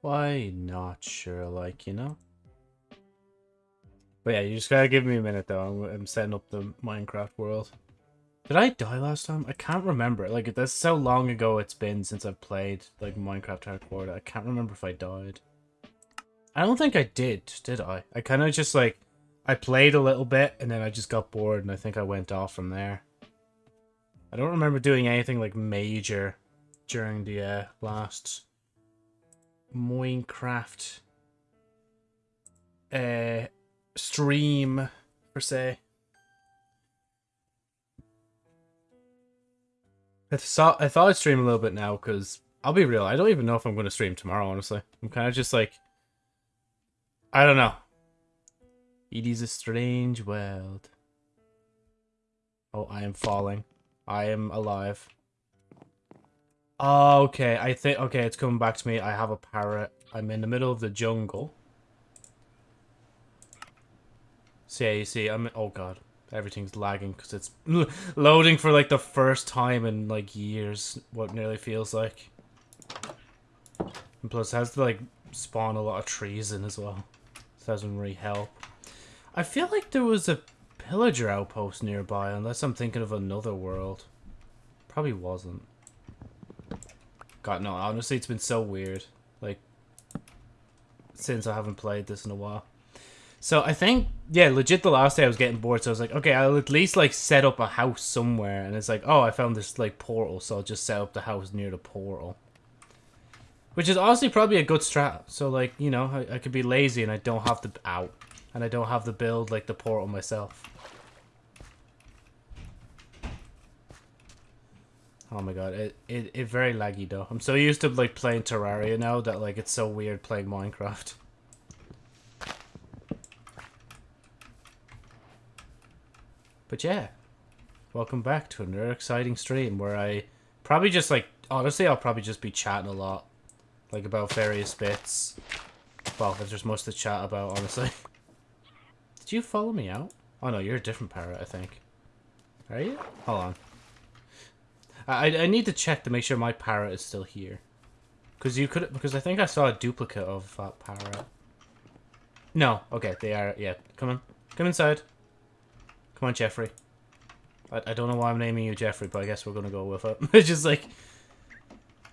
Why not? Sure, like, you know? But yeah, you just gotta give me a minute though. I'm, I'm setting up the Minecraft world. Did I die last time? I can't remember. Like, that's how long ago it's been since I've played, like, Minecraft Hardcore. I can't remember if I died. I don't think I did, did I? I kind of just, like, I played a little bit, and then I just got bored, and I think I went off from there. I don't remember doing anything, like, major during the uh, last Minecraft uh, stream, per se. I thought I thought I'd stream a little bit now because I'll be real. I don't even know if I'm going to stream tomorrow. Honestly, I'm kind of just like I don't know. It is a strange world. Oh, I am falling. I am alive. Oh, okay, I think okay, it's coming back to me. I have a parrot. I'm in the middle of the jungle. So yeah, you see, I'm oh god. Everything's lagging because it's loading for like the first time in like years what nearly feels like. And plus has to like spawn a lot of trees in as well. So doesn't really help i feel like there was a pillager outpost nearby unless i'm thinking of another world. Probably wasn't god no honestly it's been so weird like since i haven't played this in a while so I think, yeah, legit the last day I was getting bored, so I was like, okay, I'll at least, like, set up a house somewhere. And it's like, oh, I found this, like, portal, so I'll just set up the house near the portal. Which is honestly probably a good strat. So, like, you know, I, I could be lazy and I don't have to... Out. And I don't have to build, like, the portal myself. Oh my god, it, it, it very laggy though. I'm so used to, like, playing Terraria now that, like, it's so weird playing Minecraft. But yeah, welcome back to another exciting stream where I probably just like, honestly, I'll probably just be chatting a lot. Like about various bits. Well, there's just most to chat about, honestly. Did you follow me out? Oh no, you're a different parrot, I think. Are you? Hold on. I, I need to check to make sure my parrot is still here. Because you could, because I think I saw a duplicate of uh, that parrot. No, okay, they are, yeah. Come on. Come inside. Come on, Jeffrey. I, I don't know why I'm naming you Jeffrey, but I guess we're going to go with it. it's just like...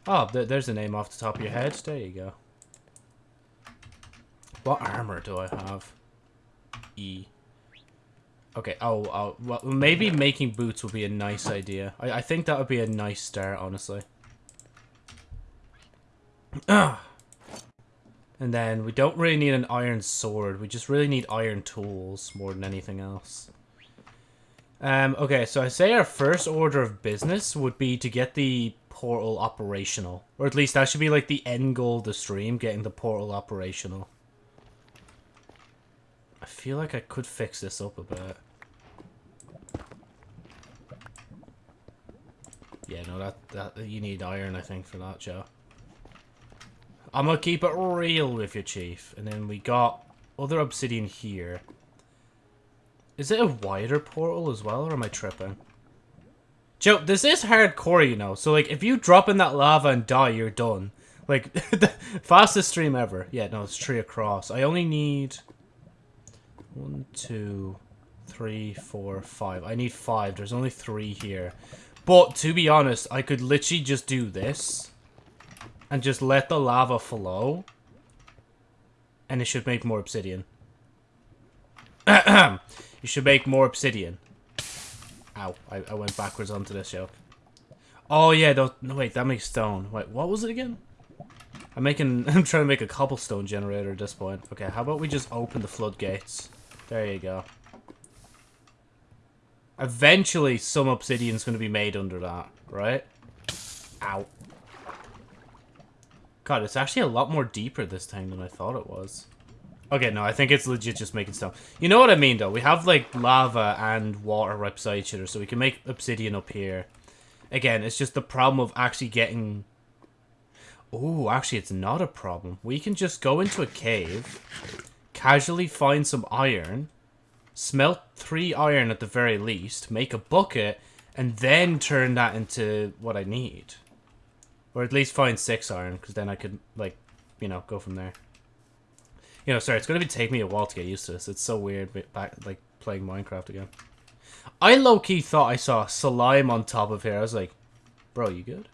Oh, th there's a name off the top of your head. There you go. What armor do I have? E. Okay, oh, oh well, maybe making boots would be a nice idea. I, I think that would be a nice start, honestly. And then we don't really need an iron sword. We just really need iron tools more than anything else. Um, okay, so I say our first order of business would be to get the portal operational. Or at least that should be like the end goal of the stream, getting the portal operational. I feel like I could fix this up a bit. Yeah, no, that, that you need iron, I think, for that, Joe. I'm gonna keep it real with you, Chief. And then we got other obsidian here. Is it a wider portal as well, or am I tripping? Joe, this is hardcore, you know. So, like, if you drop in that lava and die, you're done. Like, the fastest stream ever. Yeah, no, it's three across. I only need... One, two, three, four, five. I need five. There's only three here. But, to be honest, I could literally just do this. And just let the lava flow. And it should make more obsidian. You should make more obsidian. Ow, I, I went backwards onto this show. Oh yeah, no wait, that makes stone. Wait, what was it again? I'm making, I'm trying to make a cobblestone generator at this point. Okay, how about we just open the floodgates? There you go. Eventually, some obsidian's going to be made under that, right? Ow. God, it's actually a lot more deeper this time than I thought it was. Okay, no, I think it's legit just making stone. You know what I mean, though? We have, like, lava and water right beside each other, so we can make obsidian up here. Again, it's just the problem of actually getting... Oh, actually, it's not a problem. We can just go into a cave, casually find some iron, smelt three iron at the very least, make a bucket, and then turn that into what I need. Or at least find six iron, because then I could, like, you know, go from there. You know, sorry, it's gonna be take me a while to get used to this. It's so weird, back like playing Minecraft again. I low key thought I saw slime on top of here. I was like, bro, you good?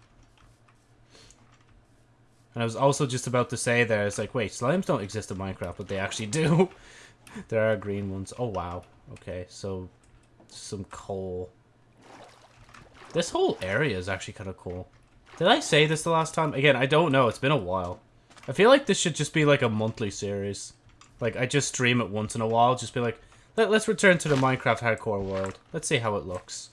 And I was also just about to say there, it's like, wait, slimes don't exist in Minecraft, but they actually do. there are green ones. Oh, wow. Okay, so some coal. This whole area is actually kind of cool. Did I say this the last time? Again, I don't know. It's been a while. I feel like this should just be like a monthly series. Like, I just stream it once in a while. Just be like, Let, let's return to the Minecraft hardcore world. Let's see how it looks.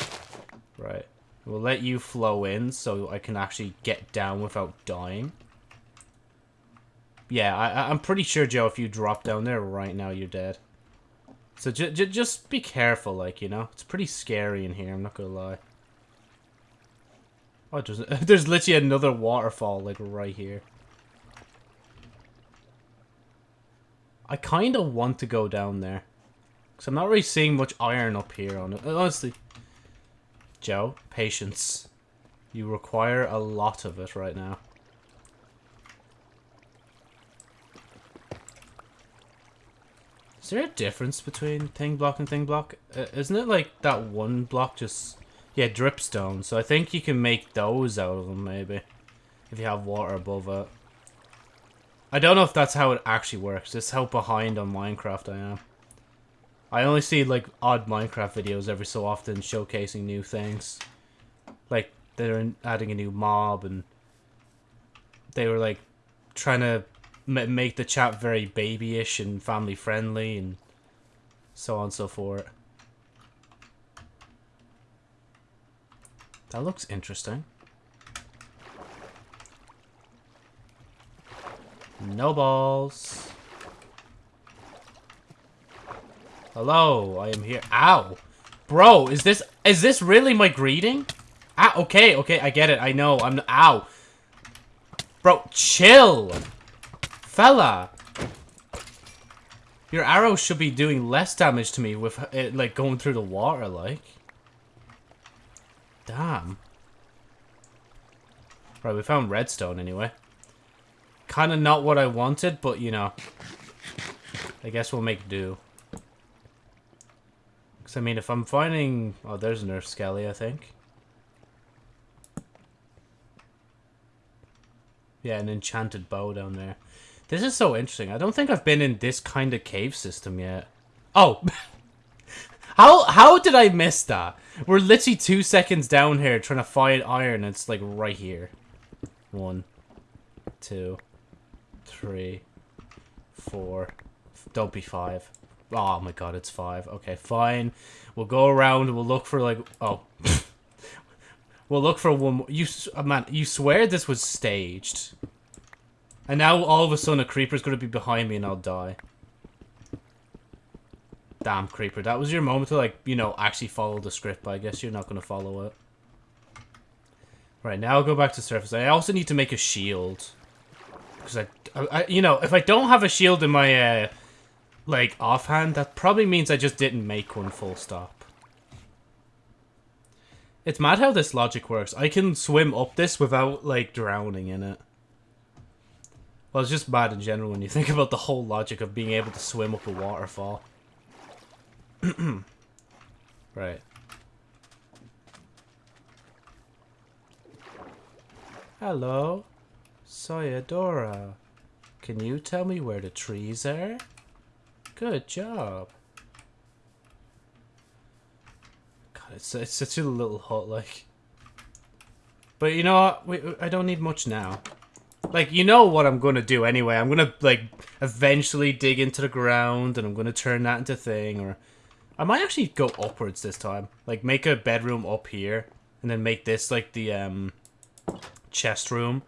Right. We'll let you flow in so I can actually get down without dying. Yeah, I, I'm pretty sure, Joe, if you drop down there right now, you're dead. So just be careful, like, you know? It's pretty scary in here, I'm not gonna lie. Oh, there's, there's literally another waterfall, like, right here. I kind of want to go down there. Because I'm not really seeing much iron up here on it. Honestly. Joe, patience. You require a lot of it right now. Is there a difference between thing block and thing block? Uh, isn't it like that one block just... Yeah, dripstone. So I think you can make those out of them, maybe. If you have water above it. I don't know if that's how it actually works. It's how behind on Minecraft I am. I only see, like, odd Minecraft videos every so often showcasing new things. Like, they're adding a new mob and... They were, like, trying to make the chat very babyish and family friendly and so on and so forth. That looks interesting. No balls. Hello, I am here. Ow. Bro, is this is this really my greeting? Ah, okay, okay, I get it. I know. I'm ow. Bro, chill. Fella! Your arrow should be doing less damage to me with it, like, going through the water, like. Damn. Right, we found redstone anyway. Kind of not what I wanted, but, you know. I guess we'll make do. Because, I mean, if I'm finding... Oh, there's an Earth Skelly, I think. Yeah, an enchanted bow down there. This is so interesting. I don't think I've been in this kind of cave system yet. Oh! how how did I miss that? We're literally two seconds down here trying to find iron. it's like right here. One, two, three, four. Don't be five. Oh my god, it's five. Okay, fine. We'll go around. We'll look for like... Oh. we'll look for one more. You, man, you swear this was staged. And now all of a sudden a creeper's going to be behind me and I'll die. Damn, creeper. That was your moment to, like, you know, actually follow the script, but I guess you're not going to follow it. Right, now I'll go back to surface. I also need to make a shield. Because I, I, you know, if I don't have a shield in my, uh, like, offhand, that probably means I just didn't make one full stop. It's mad how this logic works. I can swim up this without, like, drowning in it. Well, it's just bad in general when you think about the whole logic of being able to swim up a waterfall. right. Hello, Sayadora. Can you tell me where the trees are? Good job. God, it's, it's such a little hut, like. But you know what? We, I don't need much now. Like, you know what I'm gonna do anyway. I'm gonna, like, eventually dig into the ground, and I'm gonna turn that into thing, or... I might actually go upwards this time. Like, make a bedroom up here, and then make this, like, the, um... chest room.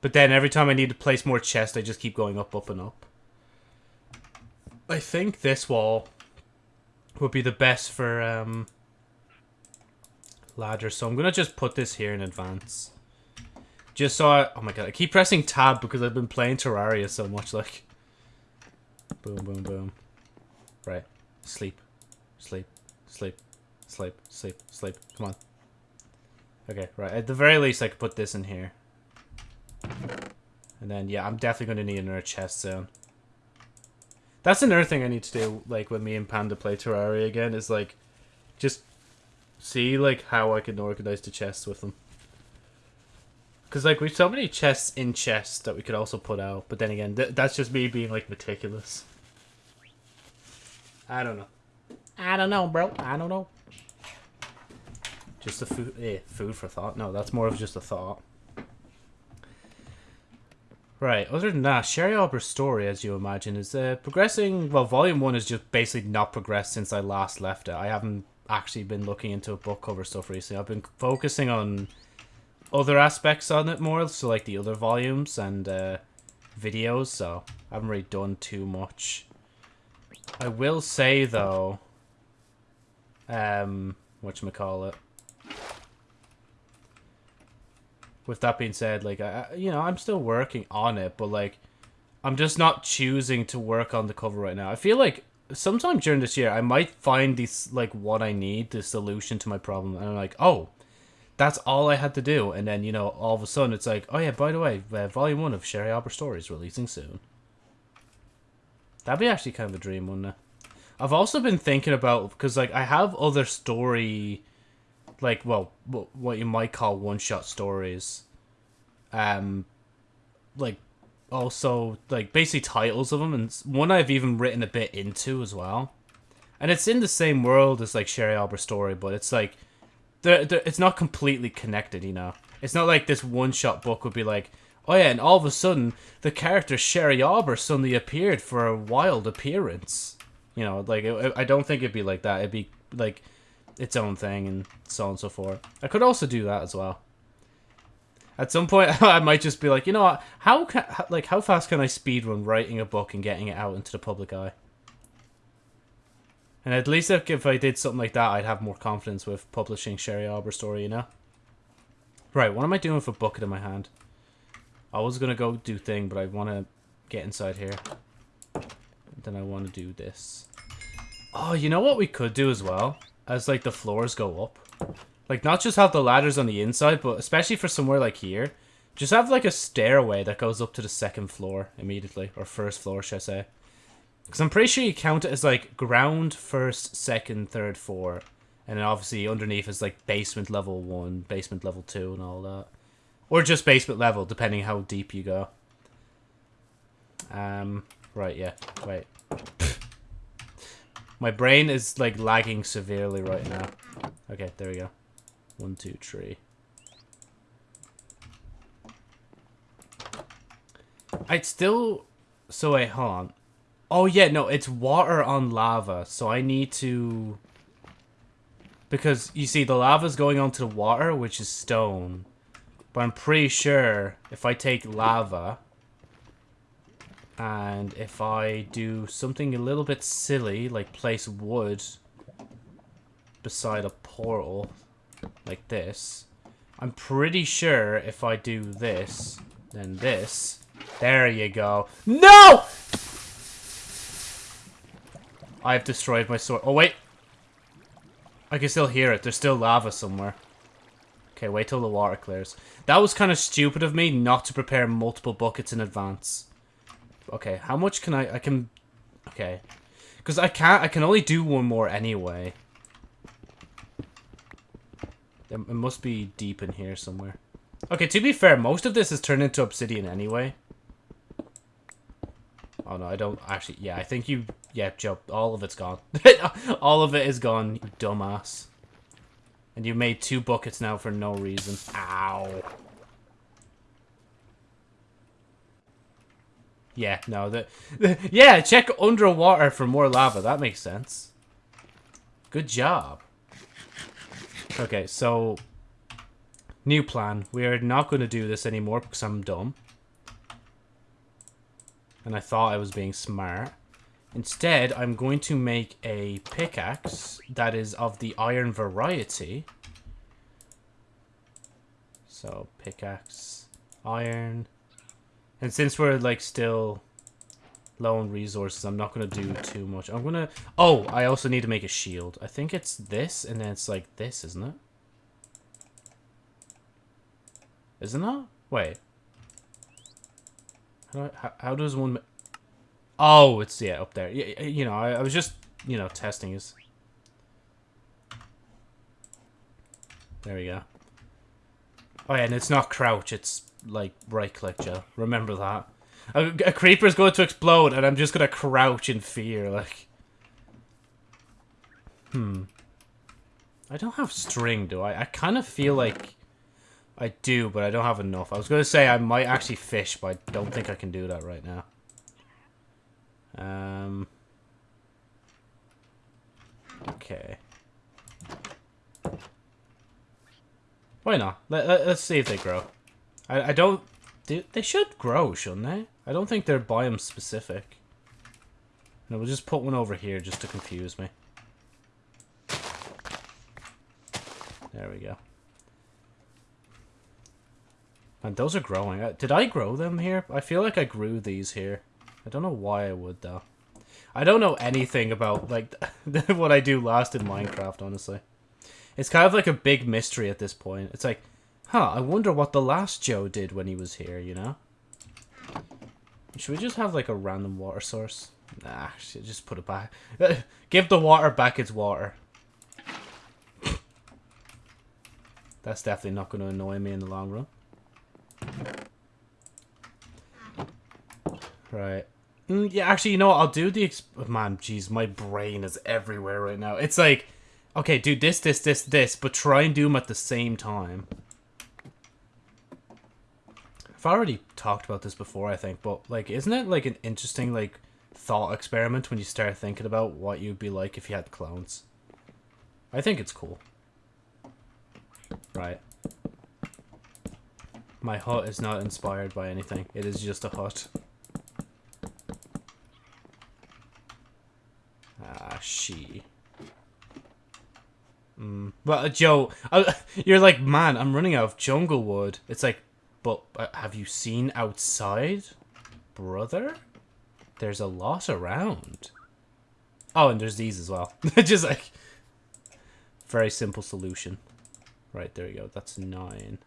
But then every time I need to place more chest, I just keep going up, up, and up. I think this wall would be the best for, um... Ladder, so I'm gonna just put this here in advance. Just I... Oh my god, I keep pressing tab because I've been playing Terraria so much, like... Boom, boom, boom. Right. Sleep. Sleep. Sleep. Sleep. Sleep. Sleep. Come on. Okay, right. At the very least, I could put this in here. And then, yeah, I'm definitely going to need another chest soon. That's another thing I need to do, like, when me and Panda play Terraria again, is, like, just see, like, how I can organize the chests with them. Because, like, we've so many chests in chests that we could also put out. But then again, th that's just me being, like, meticulous. I don't know. I don't know, bro. I don't know. Just a food, eh, food for thought. No, that's more of just a thought. Right, other than that, Sherry Arbor's story, as you imagine, is uh, progressing... Well, Volume 1 has just basically not progressed since I last left it. I haven't actually been looking into a book cover stuff recently. I've been focusing on other aspects on it more, so like the other volumes and uh, videos, so I haven't really done too much. I will say, though, um, whatchamacallit, with that being said, like I, you know, I'm still working on it, but like, I'm just not choosing to work on the cover right now. I feel like sometime during this year, I might find this like what I need, the solution to my problem, and I'm like, oh, that's all I had to do, and then you know, all of a sudden, it's like, oh yeah, by the way, uh, Volume One of Sherry Arbor Stories releasing soon. That'd be actually kind of a dream, wouldn't it? I've also been thinking about because like I have other story like well what you might call one shot stories um like also like basically titles of them and one I've even written a bit into as well and it's in the same world as like Sherry Arbor story but it's like they're, they're, it's not completely connected you know it's not like this one shot book would be like oh yeah and all of a sudden the character Sherry Arbor suddenly appeared for a wild appearance you know like it, I don't think it'd be like that it'd be like its own thing and so on and so forth. I could also do that as well. At some point, I might just be like, you know what? How can, like how fast can I speedrun writing a book and getting it out into the public eye? And at least if, if I did something like that, I'd have more confidence with publishing Sherry Arbor story, you know? Right, what am I doing with a bucket in my hand? I was gonna go do thing, but I want to get inside here. Then I want to do this. Oh, you know what we could do as well? as like the floors go up. Like not just have the ladders on the inside, but especially for somewhere like here, just have like a stairway that goes up to the second floor immediately, or first floor, should I say? Because I'm pretty sure you count it as like ground, first, second, third, four, and then obviously underneath is like basement level one, basement level two, and all that, or just basement level, depending how deep you go. Um, right, yeah, wait. My brain is, like, lagging severely right now. Okay, there we go. One, two, three. I'd still... So, wait, hold on. Oh, yeah, no, it's water on lava. So I need to... Because, you see, the lava's going onto the water, which is stone. But I'm pretty sure if I take lava and if I do something a little bit silly, like place wood beside a portal, like this, I'm pretty sure if I do this, then this, there you go. No! I've destroyed my sword. Oh, wait. I can still hear it. There's still lava somewhere. Okay, wait till the water clears. That was kind of stupid of me not to prepare multiple buckets in advance. Okay, how much can I... I can... Okay. Because I can't... I can only do one more anyway. It must be deep in here somewhere. Okay, to be fair, most of this is turned into obsidian anyway. Oh no, I don't actually... Yeah, I think you... Yeah, Joe, all of it's gone. all of it is gone, you dumbass. And you made two buckets now for no reason. Ow. Yeah, no, the yeah, check underwater for more lava. That makes sense. Good job. Okay, so new plan. We are not going to do this anymore because I'm dumb. And I thought I was being smart. Instead, I'm going to make a pickaxe that is of the iron variety. So, pickaxe, iron, and since we're, like, still low on resources, I'm not going to do too much. I'm going to... Oh, I also need to make a shield. I think it's this, and then it's like this, isn't it? Isn't it? Wait. How, how, does one... Oh, it's, yeah, up there. Y- y- You know, I, I was just, you know, testing his... There we go. Oh, yeah, and it's not crouch, it's, like, right-click, Joe. Remember that. A, a creeper's going to explode, and I'm just gonna crouch in fear, like... Hmm. I don't have string, do I? I kind of feel like I do, but I don't have enough. I was going to say I might actually fish, but I don't think I can do that right now. Um. Okay. Why not? Let, let, us see if they grow. I, I don't... Do, they should grow, shouldn't they? I don't think they're biome specific. No, we'll just put one over here just to confuse me. There we go. And those are growing. Uh, Did I grow them here? I feel like I grew these here. I don't know why I would, though. I don't know anything about, like, what I do last in Minecraft, honestly. It's kind of like a big mystery at this point. It's like, huh, I wonder what the last Joe did when he was here, you know? Should we just have, like, a random water source? Nah, just put it back. Give the water back its water. That's definitely not going to annoy me in the long run. Right. Mm, yeah, actually, you know what? I'll do the... Oh, man, jeez, my brain is everywhere right now. It's like, okay, do this, this, this, this, but try and do them at the same time. I've already talked about this before, I think, but, like, isn't it, like, an interesting, like, thought experiment when you start thinking about what you'd be like if you had clones? I think it's cool. Right. My hut is not inspired by anything. It is just a hut. Ah, she. Mm. Well, uh, Joe, uh, you're like, man, I'm running out of jungle wood. It's like, but uh, have you seen outside, brother? There's a lot around. Oh, and there's these as well. Just like, very simple solution. Right, there we go. That's nine.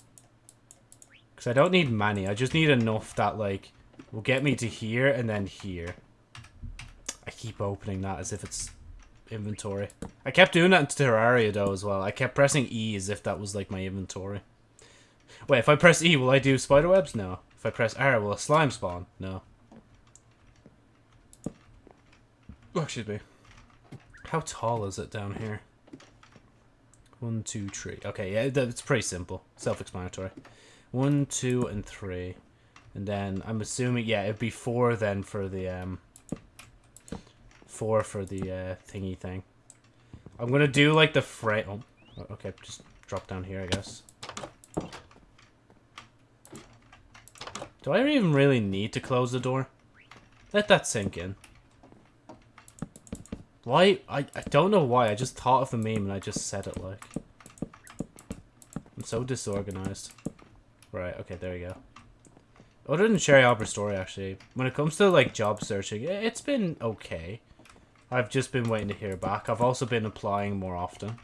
Because I don't need many. I just need enough that, like, will get me to here and then here. I keep opening that as if it's inventory. I kept doing that in Terraria, though, as well. I kept pressing E as if that was, like, my inventory. Wait, if I press E, will I do spiderwebs? No. If I press R, will a slime spawn? No. Oh, excuse me. How tall is it down here? One, two, three. Okay, yeah, it's pretty simple. Self-explanatory. One, two, and three. And then, I'm assuming, yeah, it'd be four then for the, um... Four for the, uh, thingy thing. I'm gonna do, like, the frame... Oh, okay, just drop down here, I guess. Do I even really need to close the door? Let that sink in. Why? I, I don't know why. I just thought of the meme and I just said it like. I'm so disorganized. Right, okay, there we go. Other than Sherry Albert story, actually, when it comes to like job searching, it's been okay. I've just been waiting to hear back. I've also been applying more often.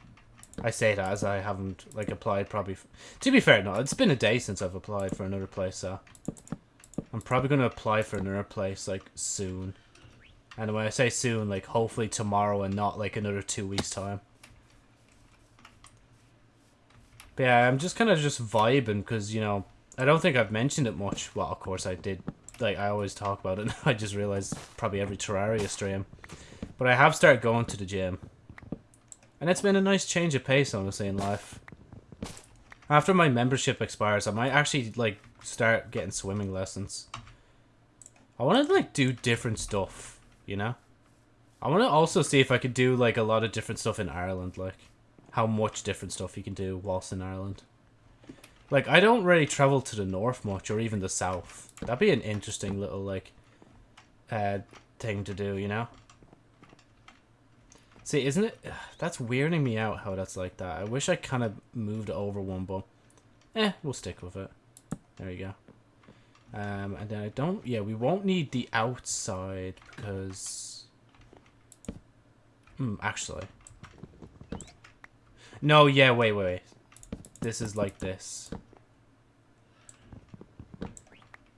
I say that as I haven't like applied probably. To be fair, no, it's been a day since I've applied for another place, so I'm probably gonna apply for another place like soon. And when I say soon, like hopefully tomorrow and not like another two weeks time. But yeah, I'm just kind of just vibing because you know I don't think I've mentioned it much. Well, of course I did. Like I always talk about it. I just realized probably every Terraria stream. But I have started going to the gym. And it's been a nice change of pace, honestly, in life. After my membership expires, I might actually, like, start getting swimming lessons. I want to, like, do different stuff, you know? I want to also see if I could do, like, a lot of different stuff in Ireland, like, how much different stuff you can do whilst in Ireland. Like, I don't really travel to the north much, or even the south. That'd be an interesting little, like, uh, thing to do, you know? See, isn't it? That's weirding me out how that's like that. I wish I kind of moved over one, but eh, we'll stick with it. There you go. Um, and then I don't. Yeah, we won't need the outside because. Hmm. Actually. No. Yeah. Wait. Wait. Wait. This is like this.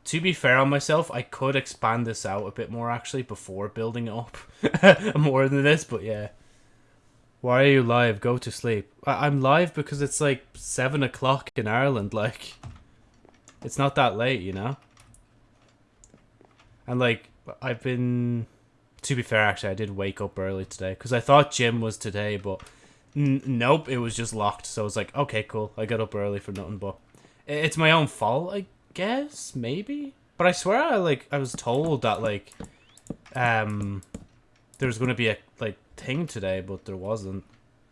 to be fair on myself, I could expand this out a bit more actually before building it up more than this, but yeah. Why are you live? Go to sleep. I- I'm live because it's like 7 o'clock in Ireland, like. It's not that late, you know? And like, I've been. To be fair, actually, I did wake up early today because I thought gym was today, but n- nope, it was just locked. So I was like, okay, cool. I got up early for nothing, but it's my own fault, I guess, maybe. But I swear, I like I was told that like, um, there was gonna be a like thing today, but there wasn't.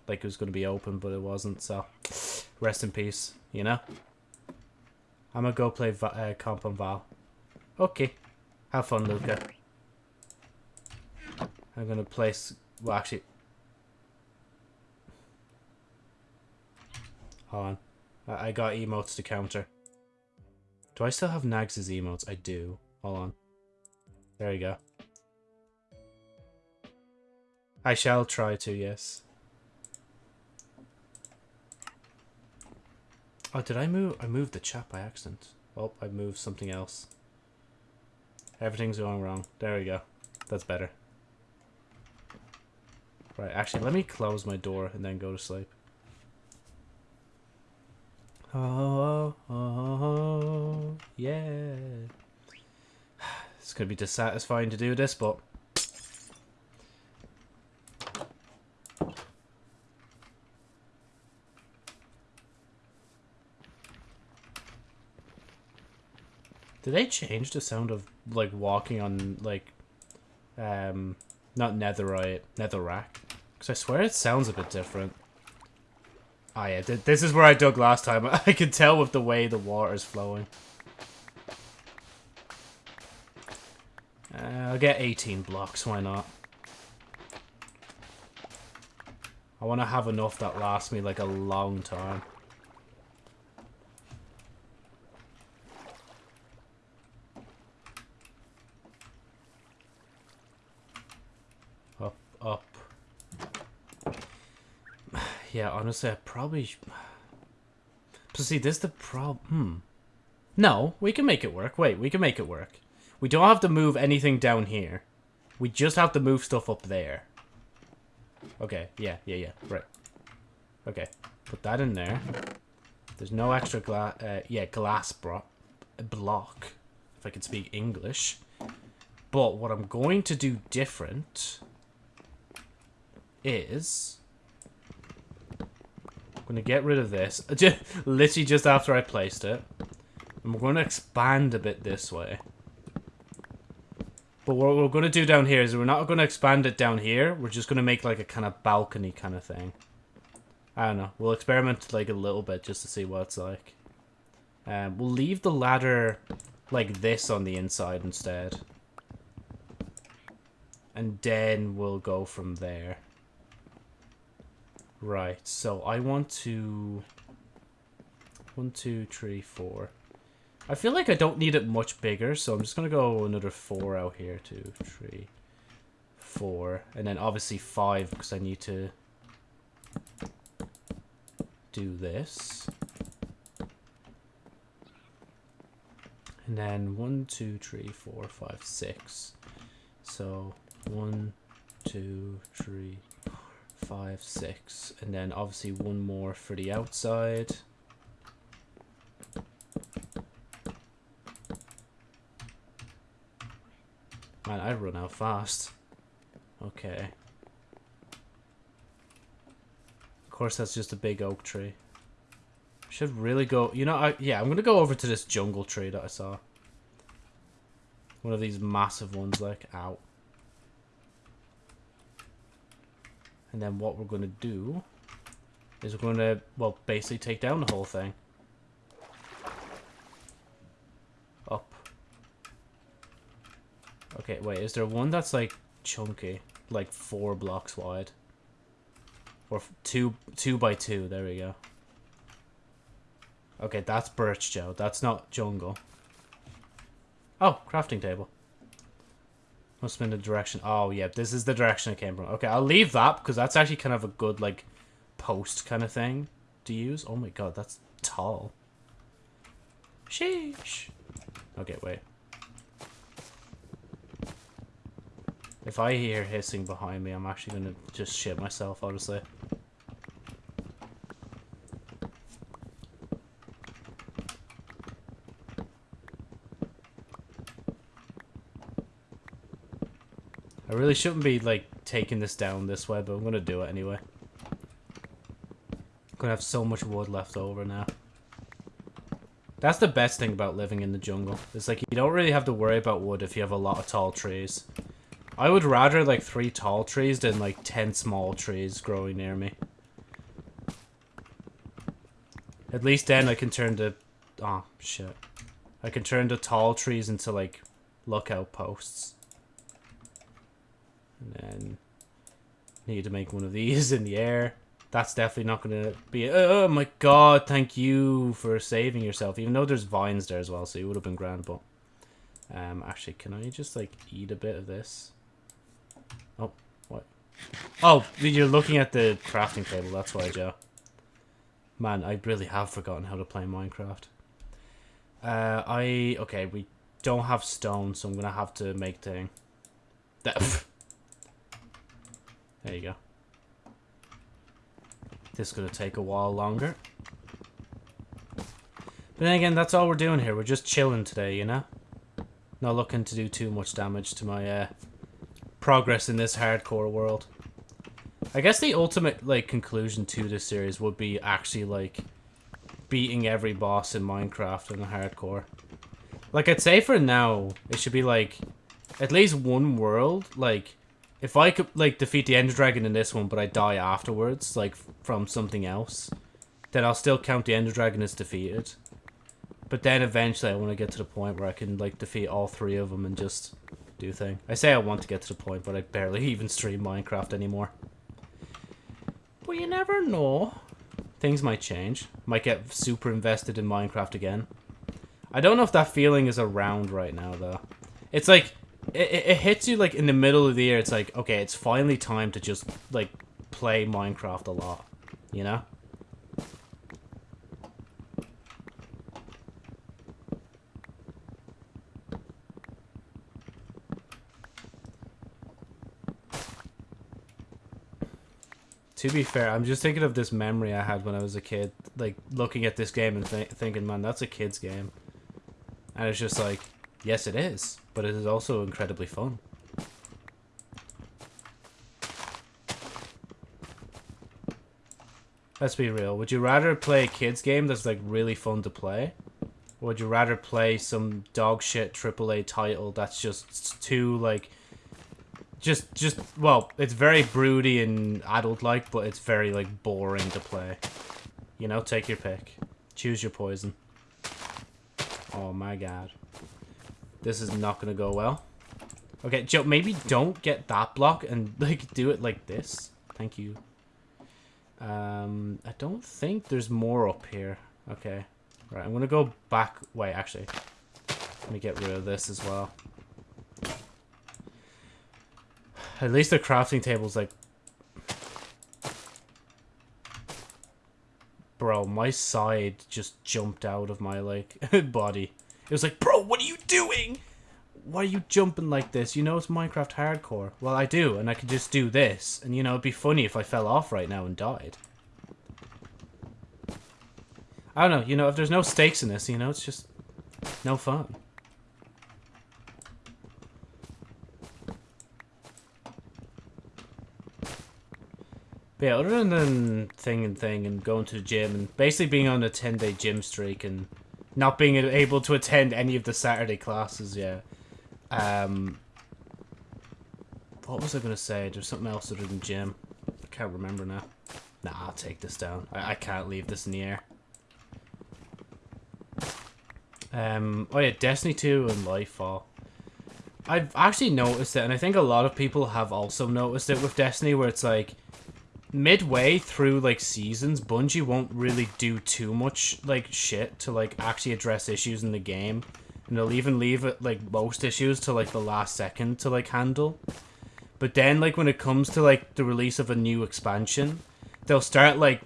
Like it was gonna be open, but it wasn't. So, rest in peace. You know. I'm gonna go play Va uh, Comp on Val. Okay. Have fun, Luca. I'm gonna place. Well, actually. Hold on. I, I got emotes to counter. Do I still have Nags' emotes? I do. Hold on. There you go. I shall try to, yes. Oh, did I move? I moved the chat by accident. Oh, I moved something else. Everything's going wrong. There we go. That's better. Right, actually, let me close my door and then go to sleep. Oh, oh, oh yeah. It's going to be dissatisfying to do this, but... Did they change the sound of, like, walking on, like, um, not netherite, netherrack? Because I swear it sounds a bit different. Oh, yeah, th this is where I dug last time. I can tell with the way the water is flowing. Uh, I'll get 18 blocks, why not? I want to have enough that lasts me, like, a long time. up. Yeah, honestly, I probably... So see, this is the problem. Hmm. No, we can make it work. Wait, we can make it work. We don't have to move anything down here. We just have to move stuff up there. Okay, yeah, yeah, yeah, right. Okay, put that in there. There's no extra glass, uh, yeah, glass bro block, if I can speak English. But what I'm going to do different is... I'm going to get rid of this. Literally just after I placed it. And we're going to expand a bit this way. But what we're going to do down here is we're not going to expand it down here. We're just going to make like a kind of balcony kind of thing. I don't know. We'll experiment like a little bit just to see what it's like. Um, we'll leave the ladder like this on the inside instead. And then we'll go from there. Right, so I want to... One, two, three, four. I feel like I don't need it much bigger, so I'm just going to go another four out here. Two, three, four. And then obviously five, because I need to do this. And then one, two, three, four, five, six. So one, two, three, five, six, and then obviously one more for the outside. Man, I run out fast. Okay. Of course, that's just a big oak tree. Should really go... You know, I, yeah, I'm going to go over to this jungle tree that I saw. One of these massive ones, like, out. And then what we're going to do is we're going to, well, basically take down the whole thing. Up. Okay, wait, is there one that's like chunky? Like four blocks wide? Or two, two by two, there we go. Okay, that's birch, Joe. That's not jungle. Oh, crafting table. Must have been the direction. Oh, yeah, this is the direction it came from. Okay, I'll leave that because that's actually kind of a good, like, post kind of thing to use. Oh my god, that's tall. Sheesh. Okay, wait. If I hear hissing behind me, I'm actually gonna just shit myself, honestly. I really shouldn't be, like, taking this down this way, but I'm gonna do it anyway. I'm gonna have so much wood left over now. That's the best thing about living in the jungle. It's like, you don't really have to worry about wood if you have a lot of tall trees. I would rather, like, three tall trees than, like, ten small trees growing near me. At least then I can turn the... Oh, ah, shit. I can turn the tall trees into, like, lookout posts. And then need to make one of these in the air. That's definitely not going to be... Oh my god, thank you for saving yourself. Even though there's vines there as well, so you would have been grand, but... Um, actually, can I just, like, eat a bit of this? Oh, what? Oh, you're looking at the crafting table, that's why, Joe. Man, I really have forgotten how to play Minecraft. Uh, I... Okay, we don't have stone, so I'm going to have to make thing. That... There you go. This is going to take a while longer. But then again, that's all we're doing here. We're just chilling today, you know? Not looking to do too much damage to my uh, progress in this hardcore world. I guess the ultimate like conclusion to this series would be actually like beating every boss in Minecraft in the hardcore. Like I'd say for now, it should be like at least one world, like if I could, like, defeat the Ender Dragon in this one, but I die afterwards, like, from something else, then I'll still count the Ender Dragon as defeated. But then eventually I want to get to the point where I can, like, defeat all three of them and just do thing. I say I want to get to the point, but I barely even stream Minecraft anymore. But you never know. Things might change. Might get super invested in Minecraft again. I don't know if that feeling is around right now, though. It's like it, it hits you like in the middle of the year. It's like okay, it's finally time to just like play Minecraft a lot, you know. To be fair, I'm just thinking of this memory I had when I was a kid, like looking at this game and th thinking, man, that's a kid's game. And it's just like, yes, it is but it is also incredibly fun. Let's be real. Would you rather play a kids game that's like really fun to play? Or would you rather play some dog shit AAA title that's just too like just just well, it's very broody and adult like, but it's very like boring to play. You know, take your pick. Choose your poison. Oh my god. This is not going to go well. Okay, Joe, maybe don't get that block and, like, do it like this. Thank you. Um, I don't think there's more up here. Okay. Right, I'm going to go back. Wait, actually. Let me get rid of this as well. At least the crafting table's, like... Bro, my side just jumped out of my, like, body. It was like, bro, what are you doing? Why are you jumping like this? You know it's Minecraft hardcore. Well, I do, and I could just do this. And, you know, it'd be funny if I fell off right now and died. I don't know, you know, if there's no stakes in this, you know, it's just no fun. But yeah, other than thing and thing and going to the gym and basically being on a 10 day gym streak and not being able to attend any of the Saturday classes yet. Um, what was I going to say? There's something else other than gym. I can't remember now. Nah, I'll take this down. I, I can't leave this in the air. Um, oh yeah, Destiny 2 and Lightfall. I've actually noticed it, and I think a lot of people have also noticed it with Destiny, where it's like, midway through like seasons, Bungie won't really do too much like shit to like actually address issues in the game. And they'll even leave it like most issues to like the last second to like handle. But then like when it comes to like the release of a new expansion, they'll start like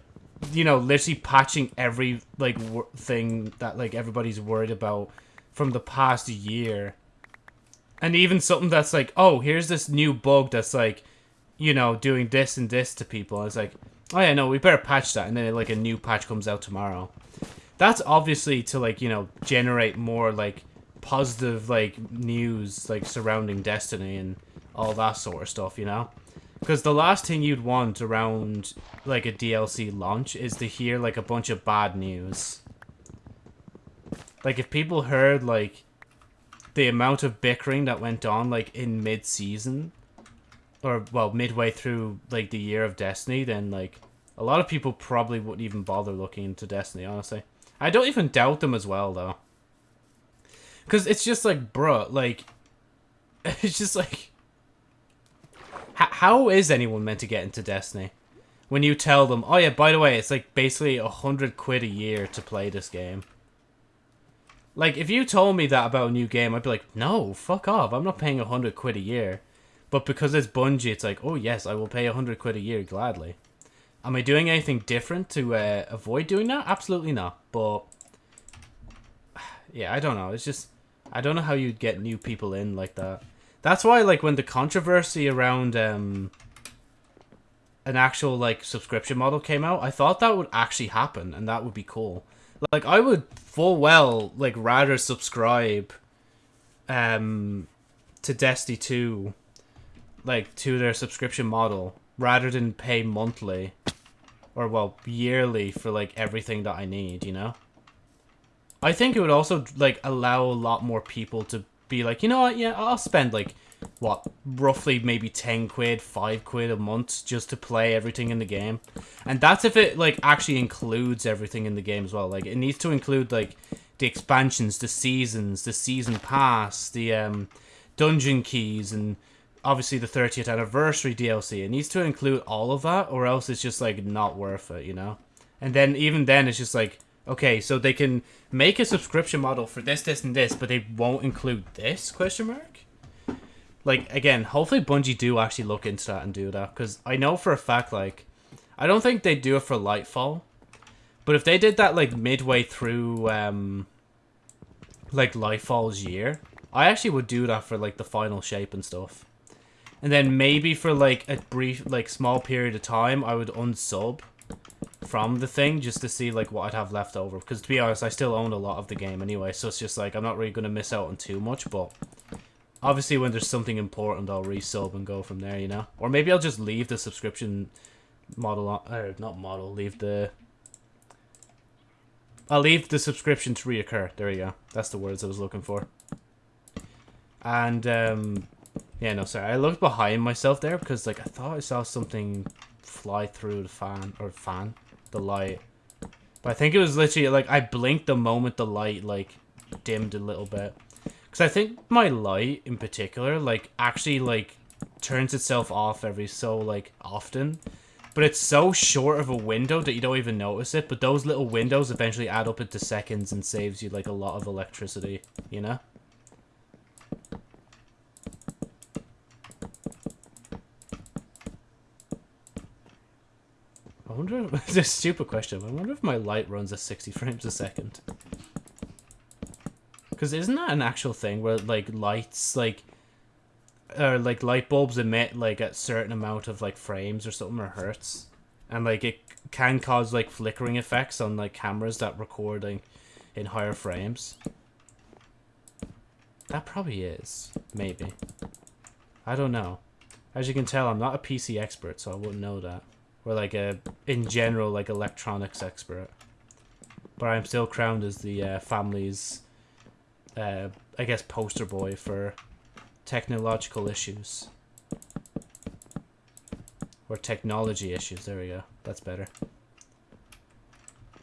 you know literally patching every like thing that like everybody's worried about from the past year. And even something that's like, oh, here's this new bug that's like, you know, doing this and this to people. And it's like, oh yeah, no, we better patch that. And then like a new patch comes out tomorrow. That's obviously to like, you know, generate more like positive like news like surrounding Destiny and all that sort of stuff, you know? Because the last thing you'd want around like a DLC launch is to hear like a bunch of bad news. Like if people heard like the amount of bickering that went on like in mid-season or well midway through like the year of Destiny, then like a lot of people probably wouldn't even bother looking into Destiny. Honestly, I don't even doubt them as well though, because it's just like, bruh, like it's just like, how is anyone meant to get into Destiny? When you tell them, oh yeah, by the way, it's like basically a hundred quid a year to play this game. Like, if you told me that about a new game, I'd be like, no, fuck off. I'm not paying a hundred quid a year. But because it's Bungie, it's like, oh yes, I will pay a hundred quid a year gladly. Am I doing anything different to uh, avoid doing that? Absolutely not. But yeah, I don't know. It's just I don't know how you'd get new people in like that. That's why, like, when the controversy around um, an actual like subscription model came out, I thought that would actually happen, and that would be cool. Like, I would full well like rather subscribe um to Destiny 2 like to their subscription model rather than pay monthly or well yearly for like everything that I need, you know? I think it would also like allow a lot more people to be like, you know what, yeah, I'll spend like what roughly maybe 10 quid 5 quid a month just to play everything in the game. And that's if it like actually includes everything in the game as well. Like it needs to include like the expansions the seasons the season pass the um dungeon keys and obviously the 30th anniversary dlc it needs to include all of that or else it's just like not worth it you know and then even then it's just like okay so they can make a subscription model for this this and this but they won't include this question mark like again, hopefully Bungie do actually look into that and do that because I know for a fact like I don't think they do it for Lightfall, but if they did that like midway through um like Lightfall's year, I actually would do that for like the final shape and stuff. And then maybe for like a brief like small period of time I would unsub from the thing just to see like what I'd have left over because to be honest I still own a lot of the game anyway so it's just like I'm not really going to miss out on too much but Obviously, when there's something important, I'll resub and go from there, you know? Or maybe I'll just leave the subscription model, on, or not model, leave the... I'll leave the subscription to reoccur. There you go. That's the words I was looking for. And, um... Yeah, no, sorry. I looked behind myself there because, like, I thought I saw something fly through the fan, or fan, the light. But I think it was literally, like, I blinked the moment the light, like, dimmed a little bit. Because I think my light, in particular, like, actually, like, turns itself off every so, like, often. But it's so short of a window that you don't even notice it. But those little windows eventually add up into seconds and saves you, like, a lot of electricity, you know? Wonder, it's a stupid question, I wonder if my light runs at 60 frames a second. Because isn't that an actual thing where like lights like or like light bulbs emit like a certain amount of like frames or something or hertz, and like it can cause like flickering effects on like cameras that recording in higher frames. That probably is maybe. I don't know. As you can tell, I'm not a PC expert, so I wouldn't know that. Or like a in general like electronics expert. But I'm still crowned as the uh, family's uh, I guess, poster boy for technological issues. Or technology issues. There we go. That's better.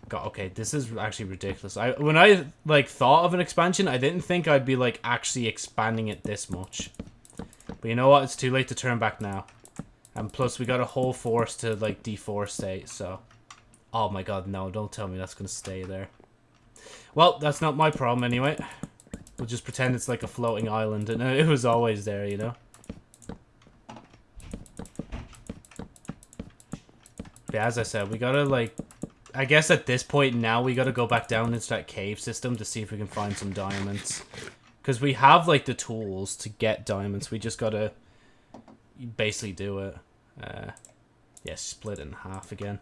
God, okay, this is actually ridiculous. I when I like thought of an expansion, I didn't think I'd be like actually expanding it this much. But you know what? It's too late to turn back now. And plus, we got a whole force to like deforestate. So, oh my god, no! Don't tell me that's gonna stay there. Well, that's not my problem anyway. We'll just pretend it's like a floating island and it was always there, you know? Yeah, as I said, we gotta, like, I guess at this point now we gotta go back down into that cave system to see if we can find some diamonds. Because we have, like, the tools to get diamonds. We just gotta basically do it. Uh, yeah, split in half again.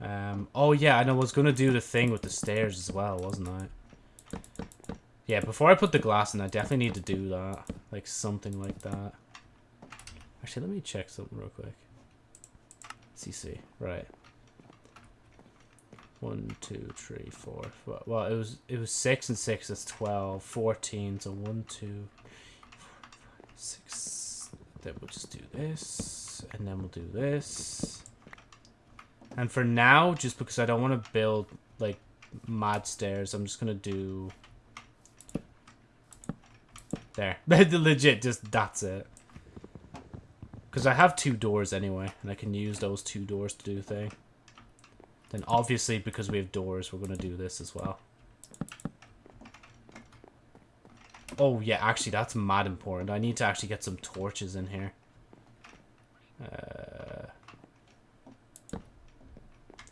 Um, oh yeah, and I was gonna do the thing with the stairs as well, wasn't I? Yeah, before I put the glass in, I definitely need to do that. Like, something like that. Actually, let me check something real quick. CC, right. One, two, three, four. Well, it was it was six and six. That's twelve. Fourteen. So one, two, six. Then we'll just do this, and then we'll do this. And for now, just because I don't want to build like mad stairs, I'm just gonna do there. Legit, just that's it. Because I have two doors anyway, and I can use those two doors to do thing. Then obviously, because we have doors, we're going to do this as well. Oh, yeah, actually, that's mad important. I need to actually get some torches in here. Uh,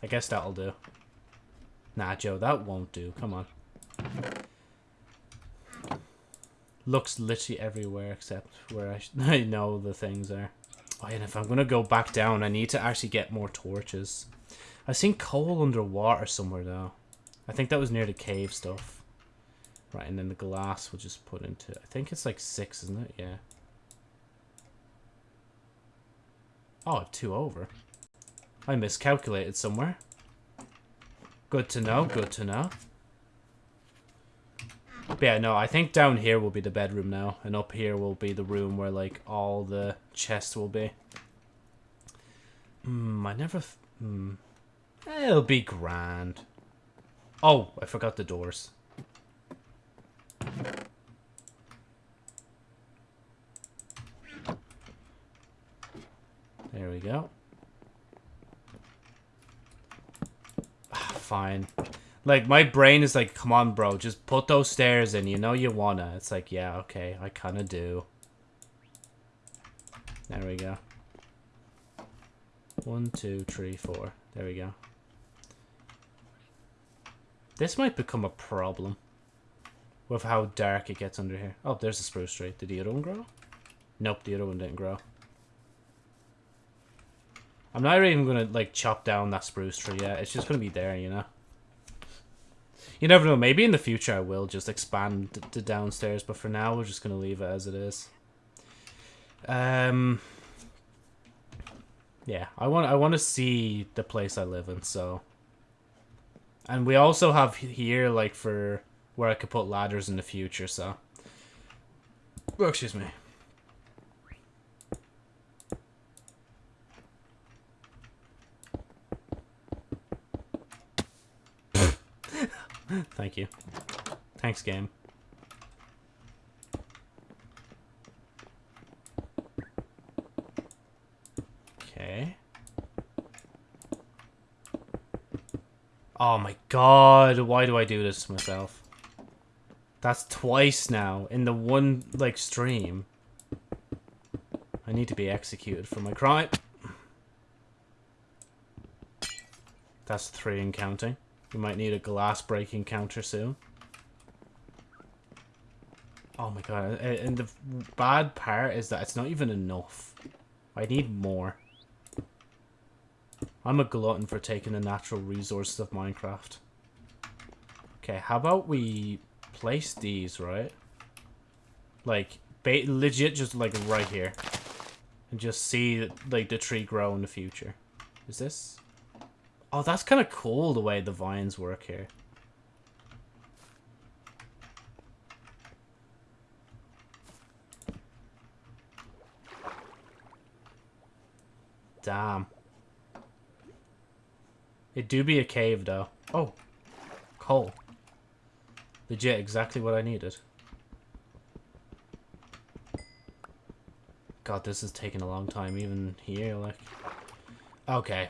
I guess that'll do. Nah, Joe, that won't do. Come on. Looks literally everywhere except where I, I know the things are. Oh, and if I'm going to go back down, I need to actually get more torches. I've seen coal underwater somewhere, though. I think that was near the cave stuff. Right, and then the glass we'll just put into... I think it's like six, isn't it? Yeah. Oh, two over. I miscalculated somewhere. Good to know, good to know. But yeah, no, I think down here will be the bedroom now. And up here will be the room where, like, all the chests will be. Hmm, I never... Hmm. It'll be grand. Oh, I forgot the doors. There we go. Ah, fine. Like, my brain is like, come on, bro, just put those stairs in. You know you wanna. It's like, yeah, okay, I kind of do. There we go. One, two, three, four. There we go. This might become a problem. With how dark it gets under here. Oh, there's a spruce tree. Did the other one grow? Nope, the other one didn't grow. I'm not even going to, like, chop down that spruce tree yet. It's just going to be there, you know? You never know. Maybe in the future I will just expand the downstairs, but for now we're just going to leave it as it is. Um, yeah, I want I want to see the place I live in, so. And we also have here like for where I could put ladders in the future, so. Oh, excuse me. Thank you. Thanks, game. Okay. Oh my god, why do I do this to myself? That's twice now in the one, like, stream. I need to be executed for my crime. That's three and counting. We might need a glass breaking counter soon. Oh my god, and the bad part is that it's not even enough. I need more. I'm a glutton for taking the natural resources of Minecraft. Okay, how about we place these, right? Like, legit just like right here. And just see like the tree grow in the future. Is this? Oh, that's kind of cool the way the vines work here. Damn. It do be a cave, though. Oh. Coal. Legit, exactly what I needed. God, this is taking a long time, even here, like... Okay.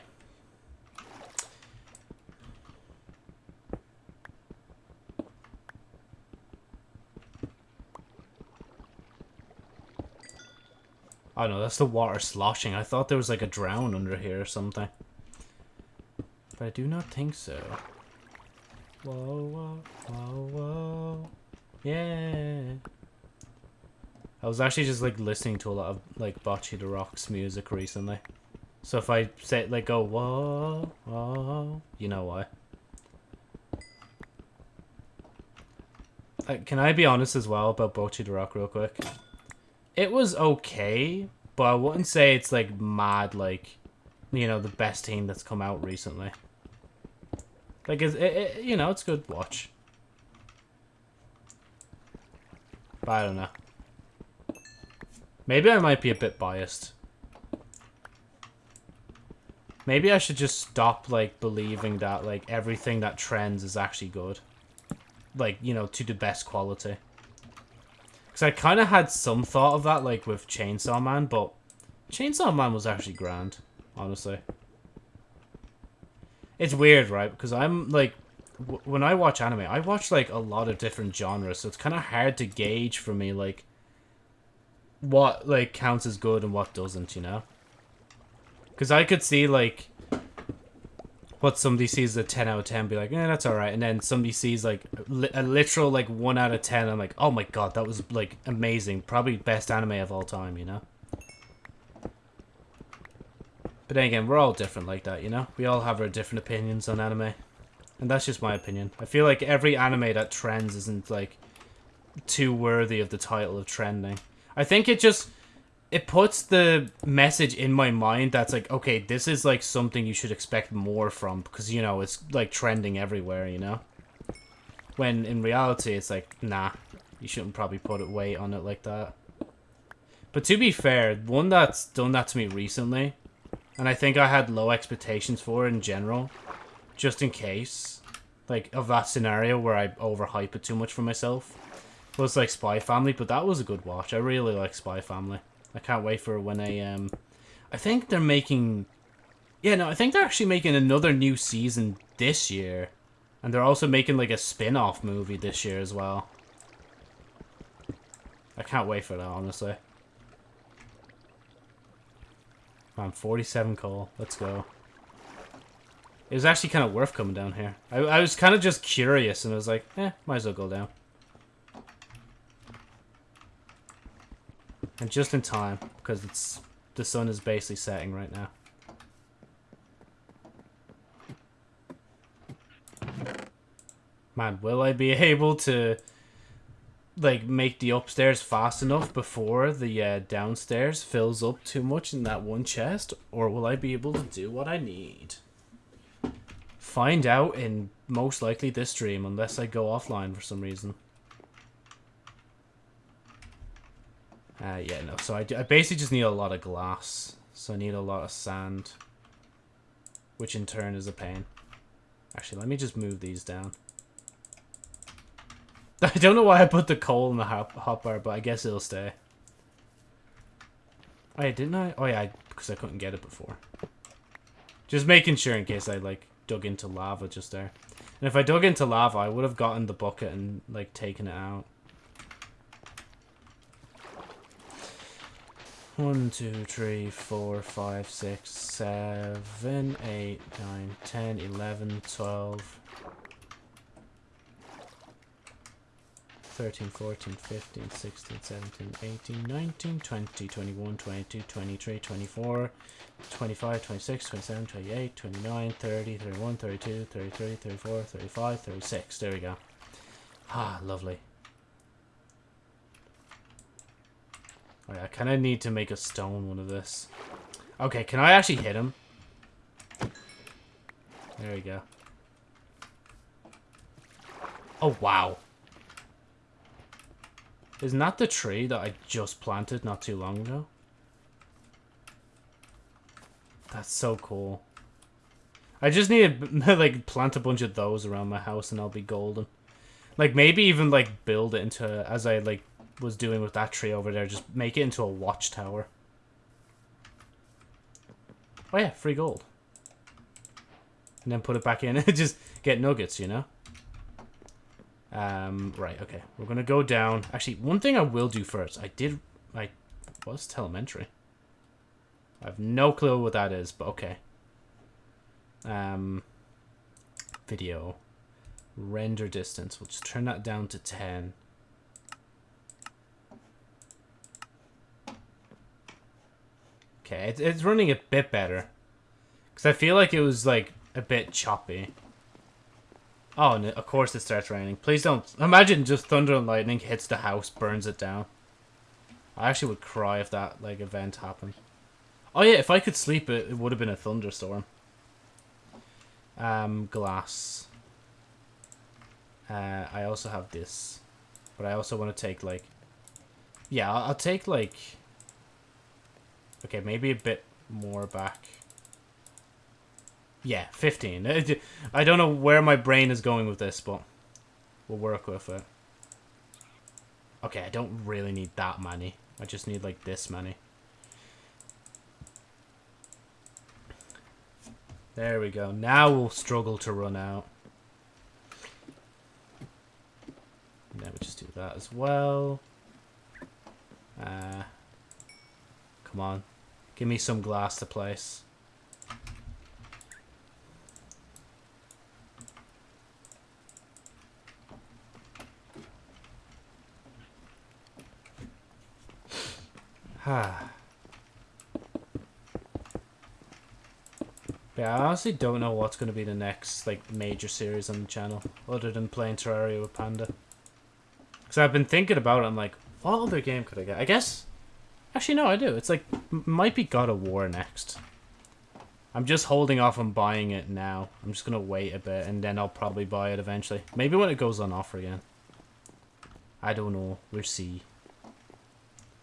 Oh no, that's the water sloshing. I thought there was like a drown under here or something. I do not think so. Whoa, whoa, whoa, whoa. Yeah. I was actually just like listening to a lot of like Bocchi the Rocks music recently. So if I say like go whoa, whoa, you know why. Can I be honest as well about Bocchi the Rock real quick? It was okay, but I wouldn't say it's like mad like, you know, the best team that's come out recently. Like, it, it, you know, it's good watch. But I don't know. Maybe I might be a bit biased. Maybe I should just stop, like, believing that, like, everything that trends is actually good. Like, you know, to the best quality. Because I kind of had some thought of that, like, with Chainsaw Man, but Chainsaw Man was actually grand, honestly. It's weird, right? Because I'm, like, when I watch anime, I watch, like, a lot of different genres, so it's kind of hard to gauge for me, like, what, like, counts as good and what doesn't, you know? Because I could see, like, what somebody sees a 10 out of 10, be like, eh, that's alright. And then somebody sees, like, li a literal, like, 1 out of 10. I'm like, oh my god, that was, like, amazing. Probably best anime of all time, you know? But then again, we're all different like that, you know? We all have our different opinions on anime. And that's just my opinion. I feel like every anime that trends isn't, like, too worthy of the title of trending. I think it just it puts the message in my mind that's like, okay, this is like something you should expect more from because you know it's like trending everywhere, you know. When in reality, it's like, nah, you shouldn't probably put weight on it like that. But to be fair, one that's done that to me recently, and I think I had low expectations for it in general, just in case, like of that scenario where I overhype it too much for myself, It was like Spy Family. But that was a good watch. I really like Spy Family. I can't wait for when I um I think they're making Yeah, no, I think they're actually making another new season this year. And they're also making like a spin-off movie this year as well. I can't wait for that, honestly. Man, 47 coal. Let's go. It was actually kind of worth coming down here. I, I was kind of just curious, and I was like, eh, might as well go down. And just in time, because it's the sun is basically setting right now. Man, will I be able to like make the upstairs fast enough before the uh, downstairs fills up too much in that one chest, or will I be able to do what I need? Find out in most likely this stream, unless I go offline for some reason. Uh, yeah, no. So I, I basically just need a lot of glass. So I need a lot of sand. Which in turn is a pain. Actually, let me just move these down. I don't know why I put the coal in the hot, hotbar, but I guess it'll stay. Oh yeah, didn't I? Oh yeah, because I couldn't get it before. Just making sure in case I, like, dug into lava just there. And if I dug into lava, I would have gotten the bucket and, like, taken it out. 1, 2, 3, 4, 5, 6, 7, 8, 9, 10, 11, 12, 13, 14, 15, 16, 17, 18, 19, 20, 21, 22, 23, 24, 25, 26, 27, 28, 29, 30, 31, 32, 33, 34, 35, 36. There we go. Ah, lovely. I kind of need to make a stone one of this. Okay, can I actually hit him? There we go. Oh, wow. Isn't that the tree that I just planted not too long ago? That's so cool. I just need to, like, plant a bunch of those around my house and I'll be golden. Like, maybe even, like, build it into, as I, like, was doing with that tree over there. Just make it into a watchtower. Oh yeah, free gold. And then put it back in and just get nuggets, you know? Um, right, okay. We're going to go down. Actually, one thing I will do first. I did... I was telemetry. I have no clue what that is, but okay. Um, video. Render distance. We'll just turn that down to 10. Okay, it's, it's running a bit better. Because I feel like it was, like, a bit choppy. Oh, and of course it starts raining. Please don't... Imagine just thunder and lightning hits the house, burns it down. I actually would cry if that, like, event happened. Oh, yeah, if I could sleep, it, it would have been a thunderstorm. Um, glass. Uh, I also have this. But I also want to take, like... Yeah, I'll, I'll take, like... Okay, maybe a bit more back. Yeah, 15. I don't know where my brain is going with this, but we'll work with it. Okay, I don't really need that many. I just need, like, this many. There we go. Now we'll struggle to run out. Then we just do that as well. Uh, come on. Give me some glass to place. Yeah, I honestly don't know what's going to be the next like major series on the channel, other than playing Terraria with Panda. Because I've been thinking about it, I'm like, what other game could I get? I guess, actually no, I do. It's like, might be God of War next. I'm just holding off on buying it now. I'm just going to wait a bit, and then I'll probably buy it eventually. Maybe when it goes on offer again. I don't know. We'll see.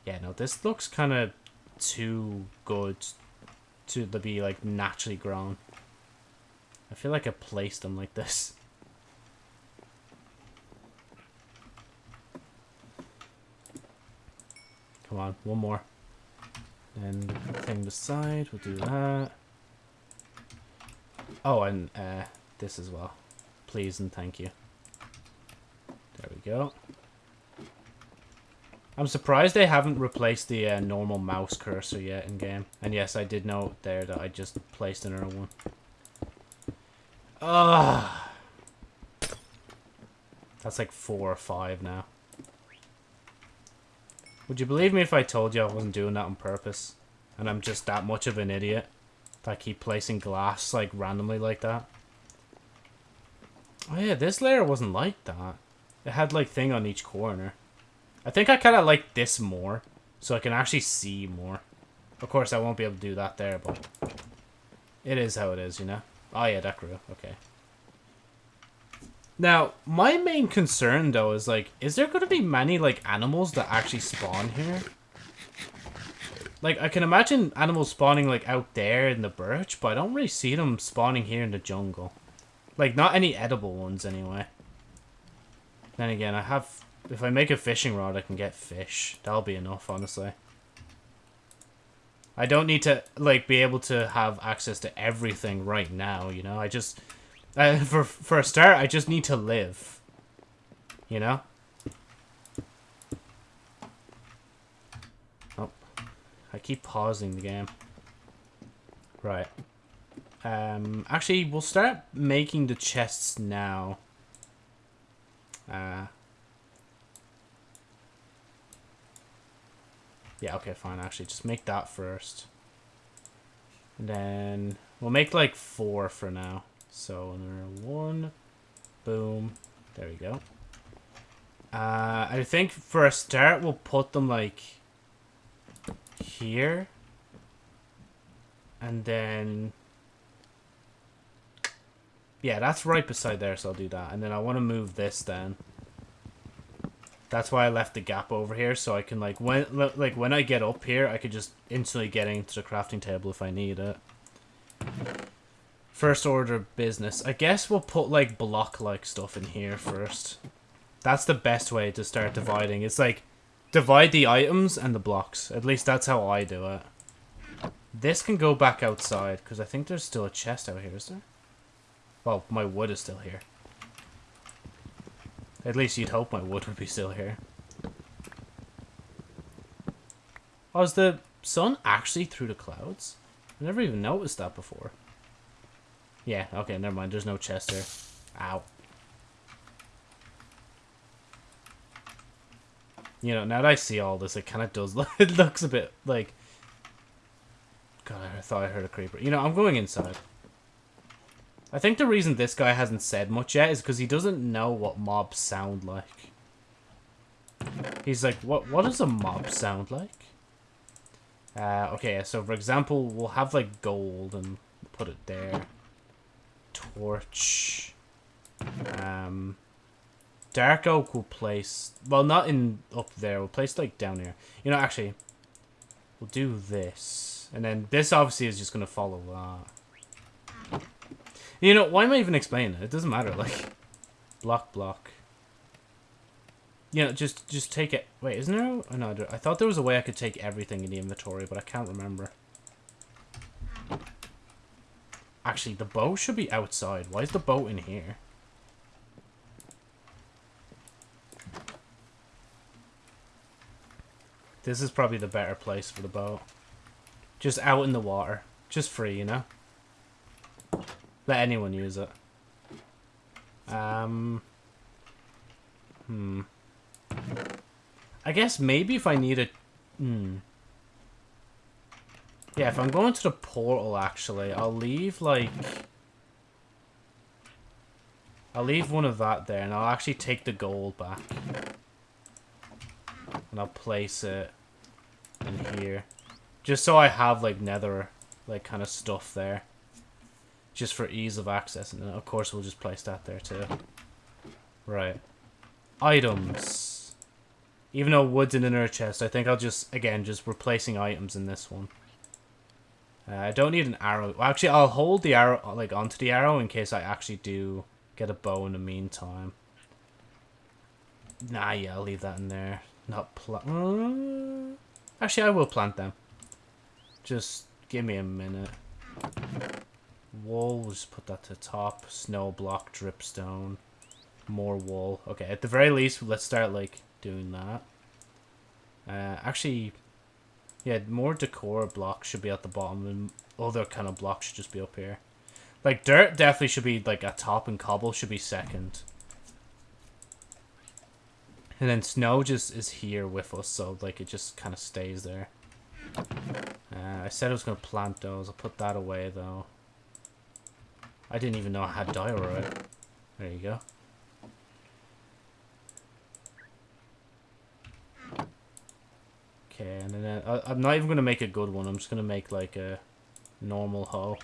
Yeah, no, this looks kind of too good to be like naturally grown. I feel like I placed them like this. Come on, one more. And thing beside, we'll do that. Oh, and uh, this as well. Please and thank you. There we go. I'm surprised they haven't replaced the uh, normal mouse cursor yet in game. And yes, I did note there that I just placed another one. Ugh. That's like four or five now. Would you believe me if I told you I wasn't doing that on purpose? And I'm just that much of an idiot? That I keep placing glass like randomly like that? Oh yeah, this layer wasn't like that. It had like thing on each corner. I think I kind of like this more, so I can actually see more. Of course, I won't be able to do that there, but it is how it is, you know? Oh, yeah, that grew. Okay. Now, my main concern, though, is, like, is there going to be many, like, animals that actually spawn here? Like, I can imagine animals spawning, like, out there in the birch, but I don't really see them spawning here in the jungle. Like, not any edible ones, anyway. Then again, I have if I make a fishing rod, I can get fish. That'll be enough, honestly. I don't need to, like, be able to have access to everything right now, you know? I just... Uh, for, for a start, I just need to live. You know? Oh. I keep pausing the game. Right. Um, actually, we'll start making the chests now. Uh, Yeah, okay, fine. Actually, just make that first. And then we'll make like four for now. So one, boom, there we go. Uh, I think for a start, we'll put them like here. And then, yeah, that's right beside there, so I'll do that. And then I want to move this then. That's why I left the gap over here, so I can, like, when like when I get up here, I could just instantly get into the crafting table if I need it. First order business. I guess we'll put, like, block-like stuff in here first. That's the best way to start dividing. It's like, divide the items and the blocks. At least that's how I do it. This can go back outside, because I think there's still a chest out here, is there? Well, my wood is still here. At least you'd hope my wood would be still here. Oh, is the sun actually through the clouds? I never even noticed that before. Yeah, okay, never mind. There's no chest there. Ow. You know, now that I see all this, it kind of does look... It looks a bit like... God, I thought I heard a creeper. You know, I'm going inside. I think the reason this guy hasn't said much yet is because he doesn't know what mobs sound like. He's like, what? what does a mob sound like? Uh, okay, so for example, we'll have like gold and put it there. Torch. Um, dark oak will place, well, not in up there. We'll place like down here. You know, actually, we'll do this, and then this obviously is just gonna follow that. You know, why am I even explaining it? It doesn't matter. Like, block, block. You know, just just take it. Wait, isn't there? Oh, no, I thought there was a way I could take everything in the inventory, but I can't remember. Actually, the boat should be outside. Why is the boat in here? This is probably the better place for the boat. Just out in the water. Just free, you know? Let anyone use it. Um... Hmm. I guess maybe if I need a... Hmm. Yeah, if I'm going to the portal, actually, I'll leave, like... I'll leave one of that there, and I'll actually take the gold back. And I'll place it in here. Just so I have, like, nether, like, kind of stuff there. Just for ease of access. And then, of course, we'll just place that there, too. Right. Items. Even though wood's in inner chest, I think I'll just, again, just replacing items in this one. Uh, I don't need an arrow. Well, actually, I'll hold the arrow, like, onto the arrow in case I actually do get a bow in the meantime. Nah, yeah, I'll leave that in there. Not plant. Uh, actually, I will plant them. Just give me a minute. Wool, we'll just put that to the top. Snow block, dripstone. More wool. Okay, at the very least, let's start, like, doing that. Uh, actually, yeah, more decor blocks should be at the bottom, and other kind of blocks should just be up here. Like, dirt definitely should be, like, at top, and cobble should be second. And then snow just is here with us, so, like, it just kind of stays there. Uh, I said I was going to plant those. I'll put that away, though. I didn't even know I had diorite. There you go. Okay, and then uh, I'm not even going to make a good one. I'm just going to make like a normal hoe.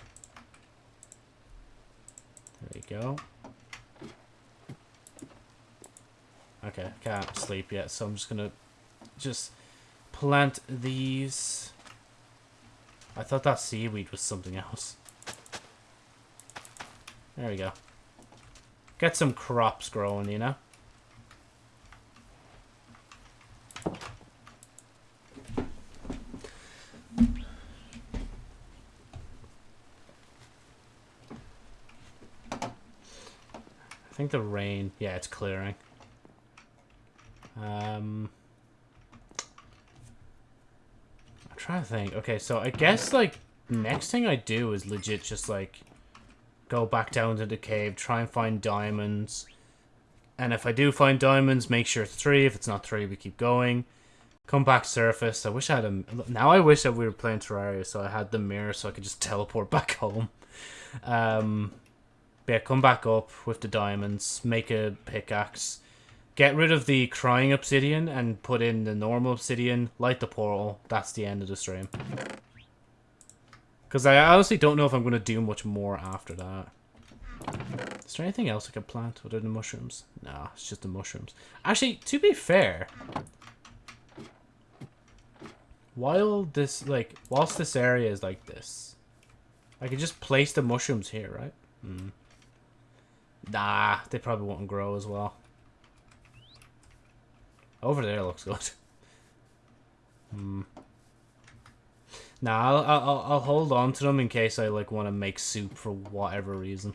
There you go. Okay, can't sleep yet, so I'm just going to just plant these. I thought that seaweed was something else. There we go. Get some crops growing, you know? I think the rain... Yeah, it's clearing. Um... I'm trying to think. Okay, so I guess, like, next thing I do is legit just, like, go back down to the cave, try and find diamonds. And if I do find diamonds, make sure it's three. If it's not three, we keep going. Come back surface. I wish I had a... Now I wish that we were playing Terraria, so I had the mirror so I could just teleport back home. Um, but yeah, come back up with the diamonds, make a pickaxe, get rid of the crying obsidian and put in the normal obsidian, light the portal. That's the end of the stream. Because I honestly don't know if I'm going to do much more after that. Is there anything else I could plant other than mushrooms? Nah, it's just the mushrooms. Actually, to be fair, while this, like, whilst this area is like this, I could just place the mushrooms here, right? Hmm. Nah, they probably won't grow as well. Over there looks good. Hmm. Nah, I'll, I'll, I'll hold on to them in case I, like, want to make soup for whatever reason.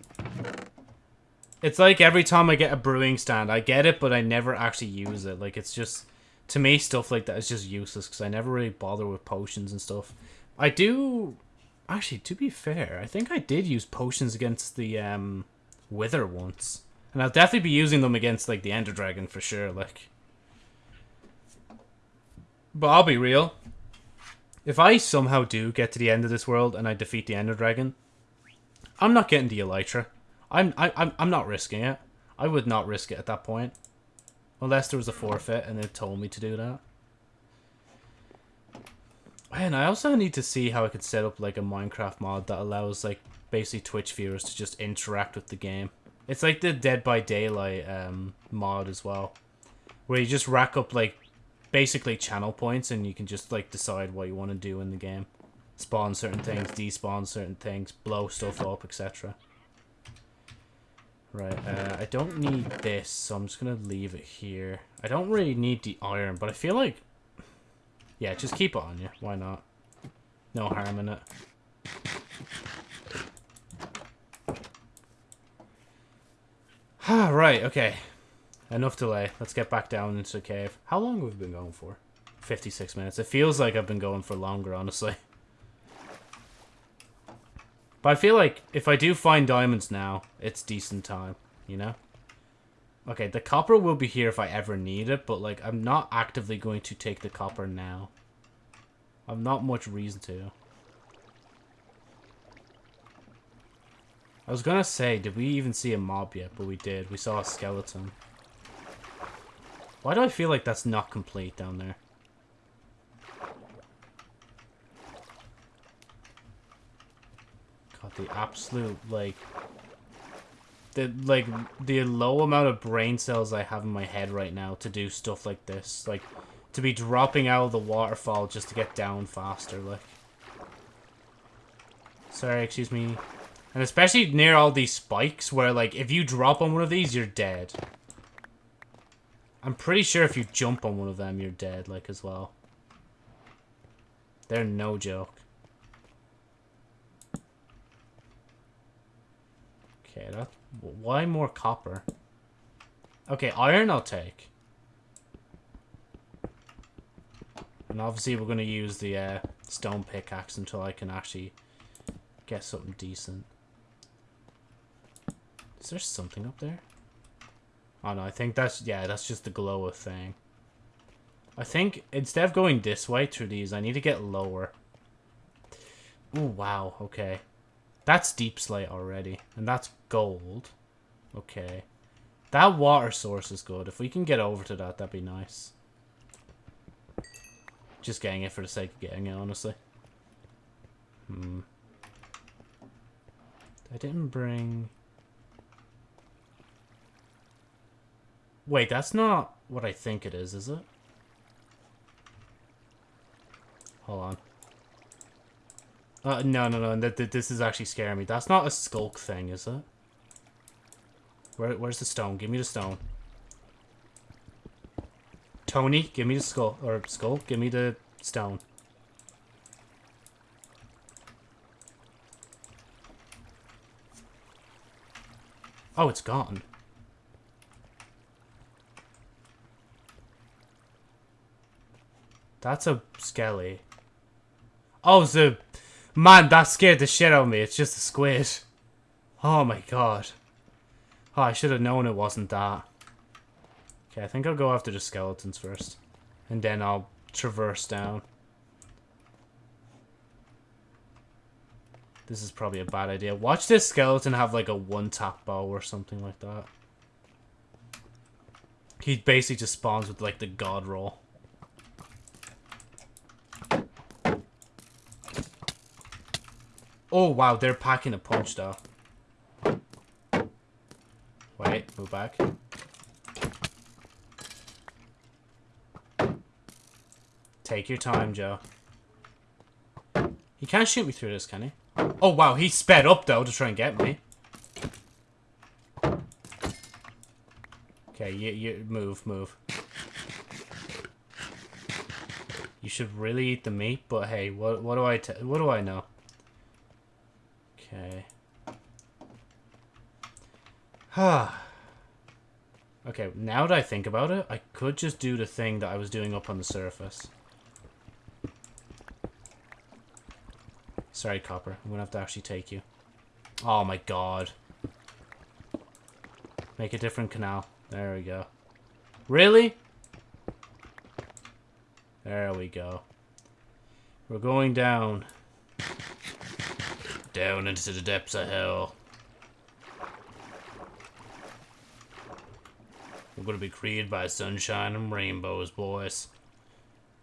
It's like every time I get a brewing stand, I get it, but I never actually use it. Like, it's just... to me, stuff like that is just useless because I never really bother with potions and stuff. I do, actually, to be fair, I think I did use potions against the um, Wither once, and I'll definitely be using them against like the Ender Dragon for sure. Like, but I'll be real. If I somehow do get to the end of this world and I defeat the Ender Dragon, I'm not getting the Elytra. I'm I, I'm I'm not risking it. I would not risk it at that point. Unless there was a forfeit and they told me to do that. And I also need to see how I could set up like a Minecraft mod that allows like basically Twitch viewers to just interact with the game. It's like the Dead by Daylight um, mod as well. Where you just rack up like basically channel points and you can just like decide what you want to do in the game. Spawn certain things, despawn certain things, blow stuff up, etc. Right, uh, I don't need this, so I'm just going to leave it here. I don't really need the iron, but I feel like... Yeah, just keep it on you. Why not? No harm in it. Ah, right, okay. Enough delay. Let's get back down into the cave. How long have we been going for? 56 minutes. It feels like I've been going for longer, honestly. But I feel like if I do find diamonds now, it's decent time, you know? Okay, the copper will be here if I ever need it, but like I'm not actively going to take the copper now. I've not much reason to. I was gonna say, did we even see a mob yet? But we did. We saw a skeleton. Why do I feel like that's not complete down there? God, the absolute, like... The, like, the low amount of brain cells I have in my head right now to do stuff like this. Like, to be dropping out of the waterfall just to get down faster, like. Sorry, excuse me. And especially near all these spikes where, like, if you drop on one of these, you're dead. I'm pretty sure if you jump on one of them, you're dead, like, as well. They're no joke. Okay, that... Why more copper? Okay, iron I'll take. And obviously we're going to use the uh, stone pickaxe until I can actually get something decent. Is there something up there? Oh no, I think that's, yeah, that's just the glow of thing. I think instead of going this way through these, I need to get lower. Oh wow, okay. That's deep slate already. And that's gold. Okay. That water source is good. If we can get over to that, that'd be nice. Just getting it for the sake of getting it, honestly. Hmm. I didn't bring... Wait, that's not what I think it is, is it? Hold on. Uh, no, no, no, th th this is actually scaring me. That's not a sculk thing, is it? Where, where's the stone? Give me the stone. Tony, give me the skull, or skull, give me the stone. Oh, it's gone. That's a skelly. Oh, the... Man, that scared the shit out of me. It's just a squid. Oh my god. Oh, I should have known it wasn't that. Okay, I think I'll go after the skeletons first. And then I'll traverse down. This is probably a bad idea. Watch this skeleton have like a one-tap bow or something like that. He basically just spawns with like the god roll. Oh, wow, they're packing a punch, though. Wait, move back. Take your time, Joe. He can't shoot me through this, can he? Oh, wow, he sped up, though, to try and get me. Okay, you, you move, move. You should really eat the meat, but hey, what what do I what do I know? Okay. Okay, now that I think about it, I could just do the thing that I was doing up on the surface. Sorry, Copper. I'm gonna have to actually take you. Oh my god. Make a different canal. There we go. Really? There we go. We're going down. Down into the depths of hell. We're gonna be created by sunshine and rainbows, boys.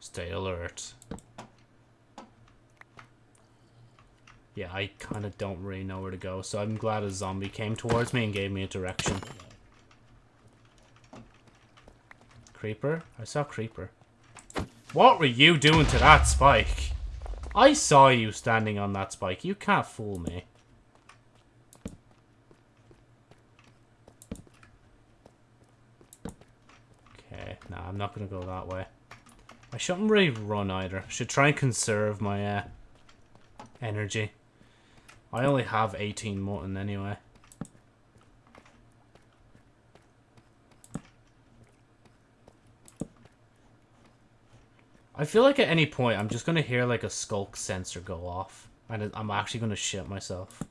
Stay alert. Yeah, I kind of don't really know where to go, so I'm glad a zombie came towards me and gave me a direction. Creeper? I saw Creeper. What were you doing to that spike? I saw you standing on that spike. You can't fool me. Okay, nah, I'm not going to go that way. I shouldn't really run either. I should try and conserve my uh, energy. I only have 18 mutton anyway. I feel like at any point I'm just to hear like a sculk sensor go off. And I'm actually to shit myself.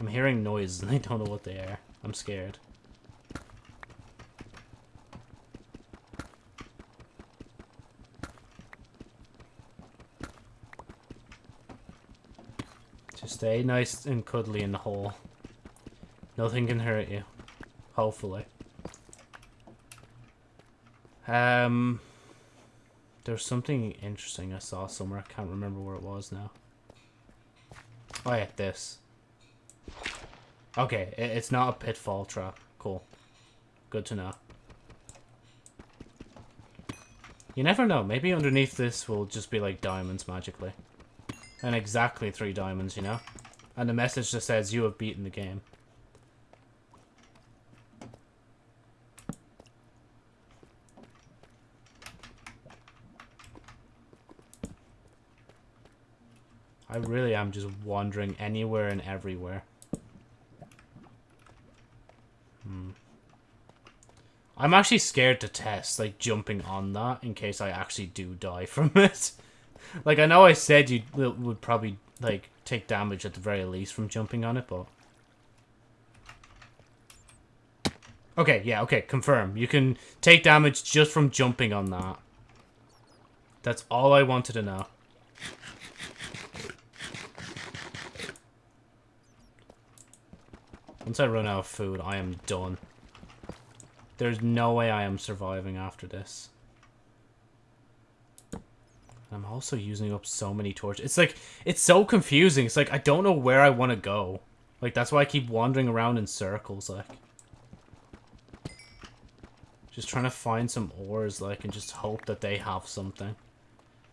I'm hearing noises and I don't know what they are. I'm scared. Just stay nice and cuddly in the hole. Nothing can hurt you. Hopefully. Um, there's something interesting I saw somewhere. I can't remember where it was now. Oh yeah, this. Okay, it's not a pitfall trap. Cool. Good to know. You never know. Maybe underneath this will just be like diamonds magically. And exactly three diamonds, you know? And the message just says you have beaten the game. I really am just wandering anywhere and everywhere. Hmm. I'm actually scared to test, like, jumping on that in case I actually do die from it. like, I know I said you would probably, like, take damage at the very least from jumping on it, but... Okay, yeah, okay, confirm. You can take damage just from jumping on that. That's all I wanted to know. Once I run out of food, I am done. There's no way I am surviving after this. I'm also using up so many torches. It's like, it's so confusing. It's like, I don't know where I want to go. Like, that's why I keep wandering around in circles, like. Just trying to find some ores, like, and just hope that they have something.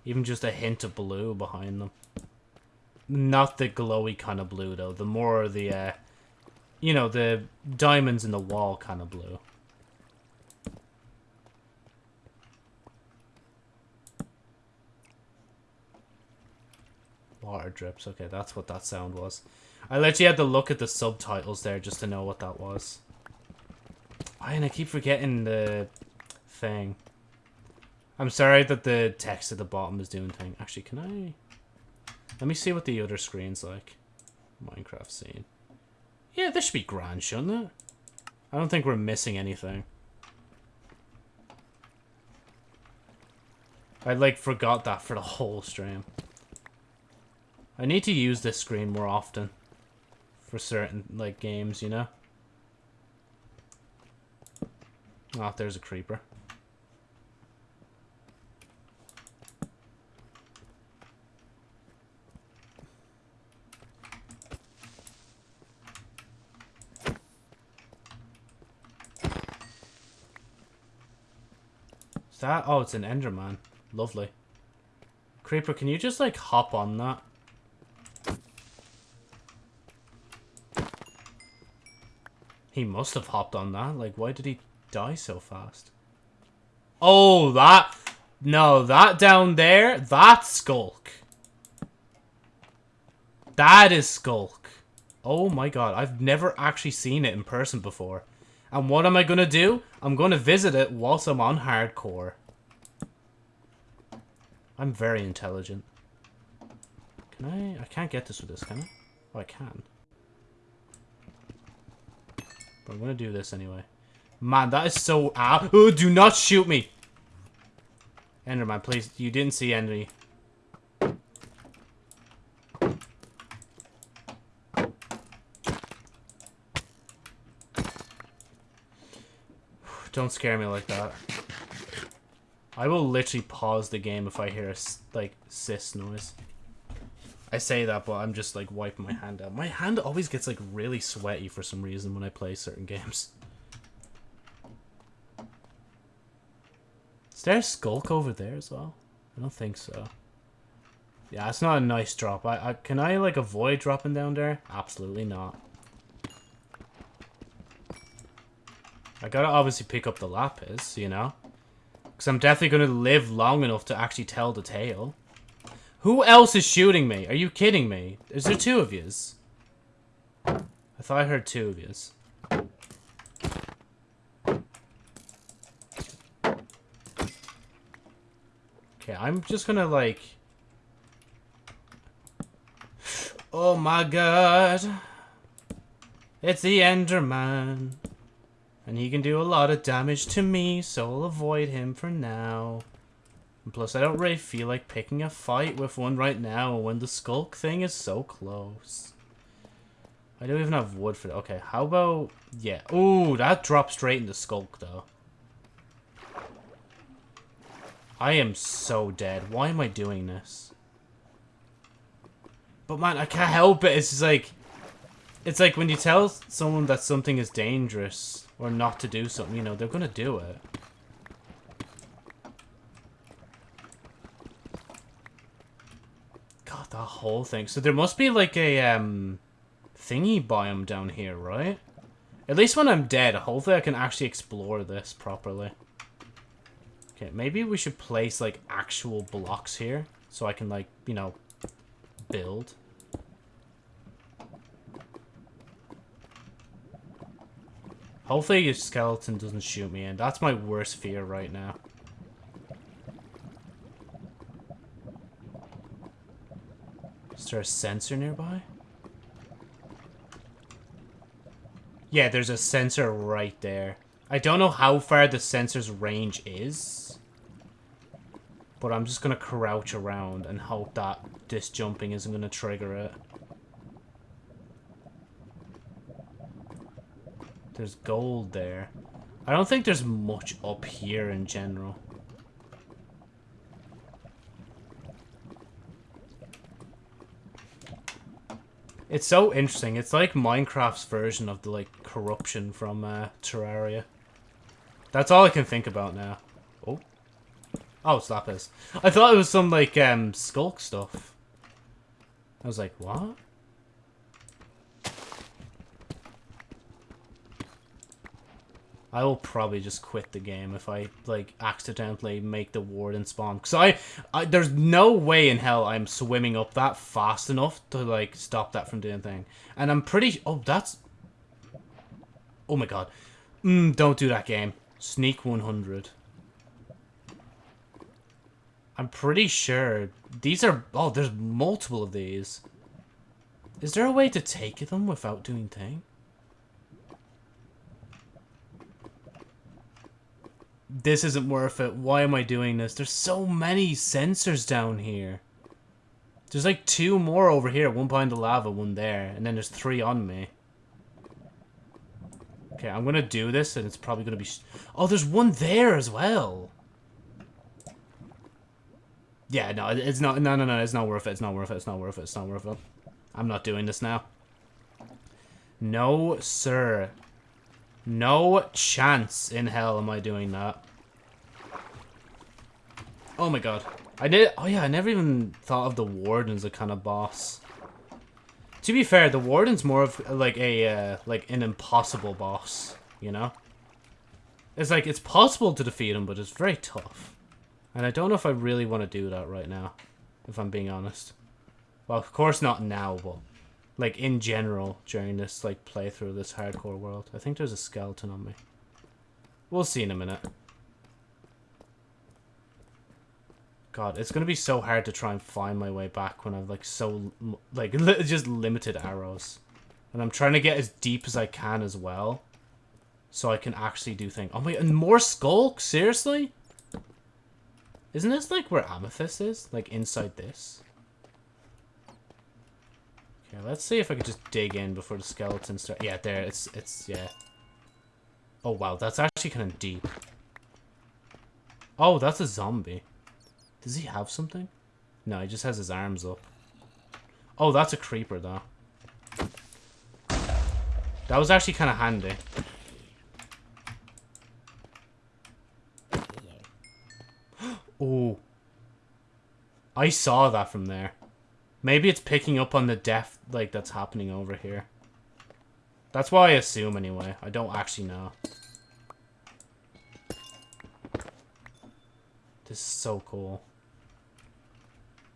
Even just a hint of blue behind them. Not the glowy kind of blue, though. The more the, uh, you know, the diamonds in the wall kind of blue. Water drips. Okay, that's what that sound was. I literally had to look at the subtitles there just to know what that was. Oh, and I keep forgetting the thing. I'm sorry that the text at the bottom is doing thing. Actually, can I... Let me see what the other screen's like. Minecraft scene. Yeah, this should be grand, shouldn't it? I don't think we're missing anything. I, like, forgot that for the whole stream. I need to use this screen more often. For certain, like, games, you know? Oh, there's a creeper. That? Oh, it's an Enderman. Lovely. Creeper, can you just, like, hop on that? He must have hopped on that. Like, why did he die so fast? Oh, that... No, that down there, that's Sculk. That is Sculk. Oh my god, I've never actually seen it in person before. And what am I going to do? I'm going to visit it whilst I'm on hardcore. I'm very intelligent. Can I? I can't get this with this, can I? Oh, I can. But I'm going to do this anyway. Man, that is so... Ah, oh, do not shoot me! Enderman, please. You didn't see any. Don't scare me like that. I will literally pause the game if I hear a, like, sis noise. I say that, but I'm just, like, wiping my hand out. My hand always gets, like, really sweaty for some reason when I play certain games. Is there a sculk over there as well? I don't think so. Yeah, it's not a nice drop. I, I Can I, like, avoid dropping down there? Absolutely not. I gotta obviously pick up the lapis, you know? Because I'm definitely gonna live long enough to actually tell the tale. Who else is shooting me? Are you kidding me? Is there two of yous? I thought I heard two of yous. Okay, I'm just gonna like... Oh my god. It's the Enderman. And he can do a lot of damage to me, so I'll avoid him for now. And plus, I don't really feel like picking a fight with one right now when the sculk thing is so close. I don't even have wood for that. Okay, how about... Yeah. Ooh, that dropped straight into sculk, though. I am so dead. Why am I doing this? But man, I can't help it. It's just like... It's like when you tell someone that something is dangerous or not to do something, you know, they're gonna do it. God, that whole thing. So there must be like a um thingy biome down here, right? At least when I'm dead, hopefully I can actually explore this properly. Okay, maybe we should place like actual blocks here so I can like, you know, build. Hopefully your skeleton doesn't shoot me in. That's my worst fear right now. Is there a sensor nearby? Yeah, there's a sensor right there. I don't know how far the sensor's range is. But I'm just going to crouch around and hope that this jumping isn't going to trigger it. There's gold there. I don't think there's much up here in general. It's so interesting. It's like Minecraft's version of the like corruption from uh, Terraria. That's all I can think about now. Oh. Oh, Lapis. I thought it was some like um sculk stuff. I was like, what? I will probably just quit the game if I, like, accidentally make the warden spawn. Because I, I, there's no way in hell I'm swimming up that fast enough to, like, stop that from doing thing. And I'm pretty, oh, that's, oh my god. Mm, don't do that game. Sneak 100. I'm pretty sure these are, oh, there's multiple of these. Is there a way to take them without doing thing? This isn't worth it. Why am I doing this? There's so many sensors down here. There's like two more over here. One behind the lava, one there. And then there's three on me. Okay, I'm going to do this, and it's probably going to be... Oh, there's one there as well. Yeah, no, it's not... No, no, no, it's not worth it. It's not worth it. It's not worth it. It's not worth it. I'm not doing this now. No, sir. No chance in hell am I doing that. Oh my god. I did. Oh yeah, I never even thought of the warden as a kind of boss. To be fair, the warden's more of like a uh, like an impossible boss. You know. It's like it's possible to defeat him, but it's very tough. And I don't know if I really want to do that right now, if I'm being honest. Well, of course not now, but like in general during this like playthrough of this hardcore world. I think there's a skeleton on me. We'll see in a minute. God, it's gonna be so hard to try and find my way back when I've like so like li just limited arrows, and I'm trying to get as deep as I can as well, so I can actually do things. Oh my, and more sculk? Seriously? Isn't this like where Amethyst is? Like inside this? Okay, let's see if I could just dig in before the skeleton start. Yeah, there. It's it's yeah. Oh wow, that's actually kind of deep. Oh, that's a zombie. Does he have something? No, he just has his arms up. Oh, that's a creeper, though. That was actually kind of handy. oh. I saw that from there. Maybe it's picking up on the death, like, that's happening over here. That's why I assume, anyway. I don't actually know. This is so cool.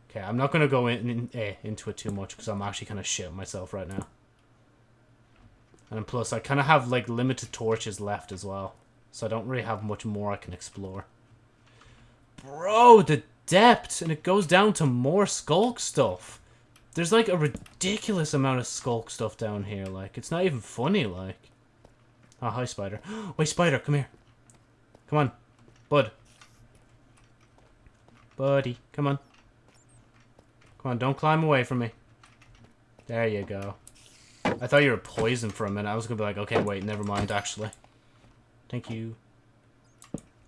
Okay, I'm not going to go in, in eh, into it too much because I'm actually kind of shitting myself right now. And plus, I kind of have, like, limited torches left as well. So I don't really have much more I can explore. Bro, the depth! And it goes down to more sculk stuff. There's, like, a ridiculous amount of sculk stuff down here. Like, it's not even funny, like. Oh, hi, spider. Wait, spider, come here. Come on. Bud. Buddy, come on. Come on, don't climb away from me. There you go. I thought you were poisoned for a minute. I was gonna be like, okay, wait, never mind, actually. Thank you.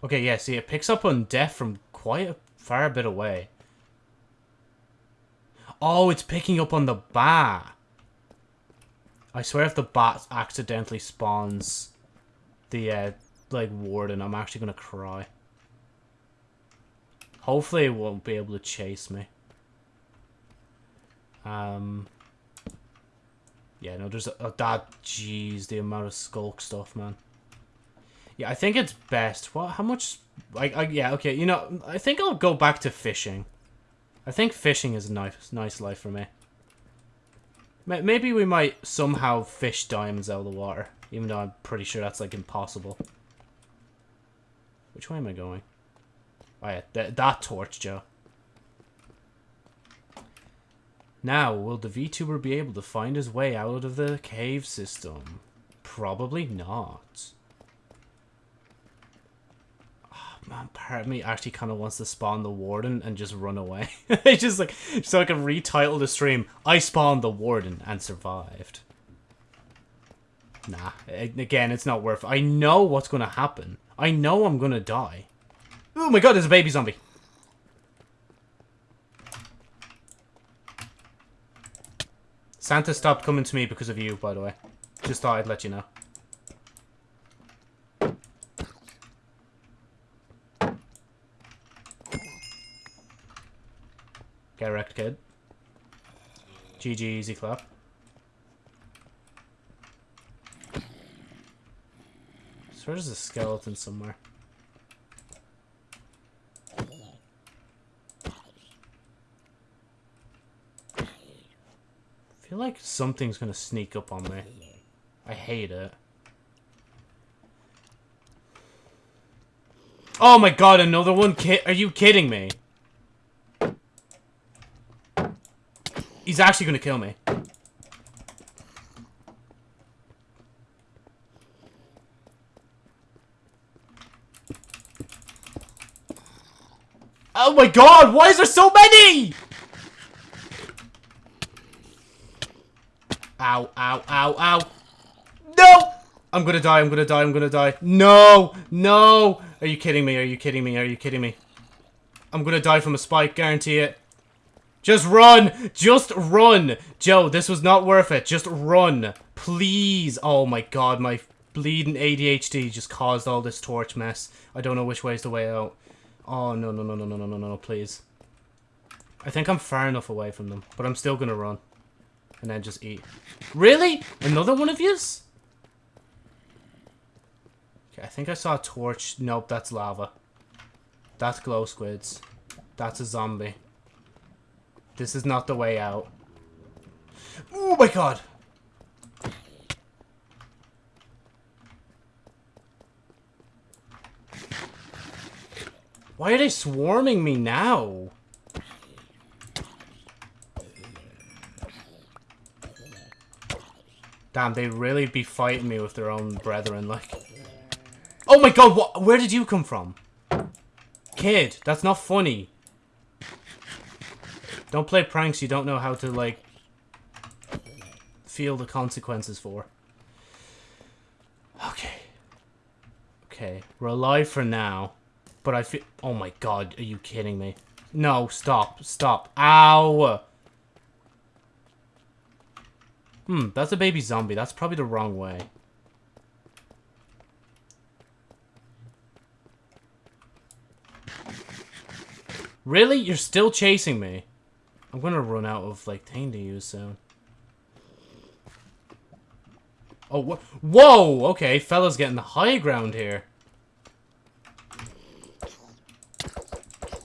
Okay, yeah, see, it picks up on death from quite a far bit away. Oh, it's picking up on the bat. I swear if the bat accidentally spawns the, uh, like, warden, I'm actually gonna cry. Hopefully it won't be able to chase me. Um, yeah, no, there's a, a that. Jeez, the amount of sculk stuff, man. Yeah, I think it's best. What? How much? Like, I, yeah, okay. You know, I think I'll go back to fishing. I think fishing is a nice, nice life for me. Maybe we might somehow fish diamonds out of the water, even though I'm pretty sure that's like impossible. Which way am I going? Oh yeah, th that torch, Joe. Now, will the VTuber be able to find his way out of the cave system? Probably not. Oh, man, part of me actually kind of wants to spawn the warden and just run away. it's just like, so I can retitle the stream, I spawned the warden and survived. Nah, again, it's not worth it. I know what's going to happen. I know I'm going to die. Oh my god, there's a baby zombie. Santa stopped coming to me because of you, by the way. Just thought I'd let you know. Get wrecked, kid. GG, easy clap. So a skeleton somewhere. feel like something's gonna sneak up on me. I hate it. Oh my god, another one ki- Are you kidding me? He's actually gonna kill me. Oh my god, why is there so many? Ow, ow, ow, ow. No! I'm gonna die, I'm gonna die, I'm gonna die. No! No! Are you kidding me? Are you kidding me? Are you kidding me? I'm gonna die from a spike, guarantee it. Just run! Just run! Joe, this was not worth it. Just run. Please. Oh my god, my bleeding ADHD just caused all this torch mess. I don't know which way is the way out. Oh, no, no, no, no, no, no, no, no, please. I think I'm far enough away from them, but I'm still gonna run and then just eat. Really? Another one of yous? Okay, I think I saw a torch. Nope, that's lava. That's glow squids. That's a zombie. This is not the way out. Oh my god! Why are they swarming me now? Damn, they really be fighting me with their own brethren, like. Oh my god, what? Where did you come from? Kid, that's not funny. Don't play pranks you don't know how to, like, feel the consequences for. Okay. Okay, we're alive for now. But I feel... Oh my god, are you kidding me? No, stop, stop. Ow! Hmm, that's a baby zombie. That's probably the wrong way. Really? You're still chasing me? I'm gonna run out of, like, thing to use soon. Oh, wh whoa! Okay, fella's getting the high ground here.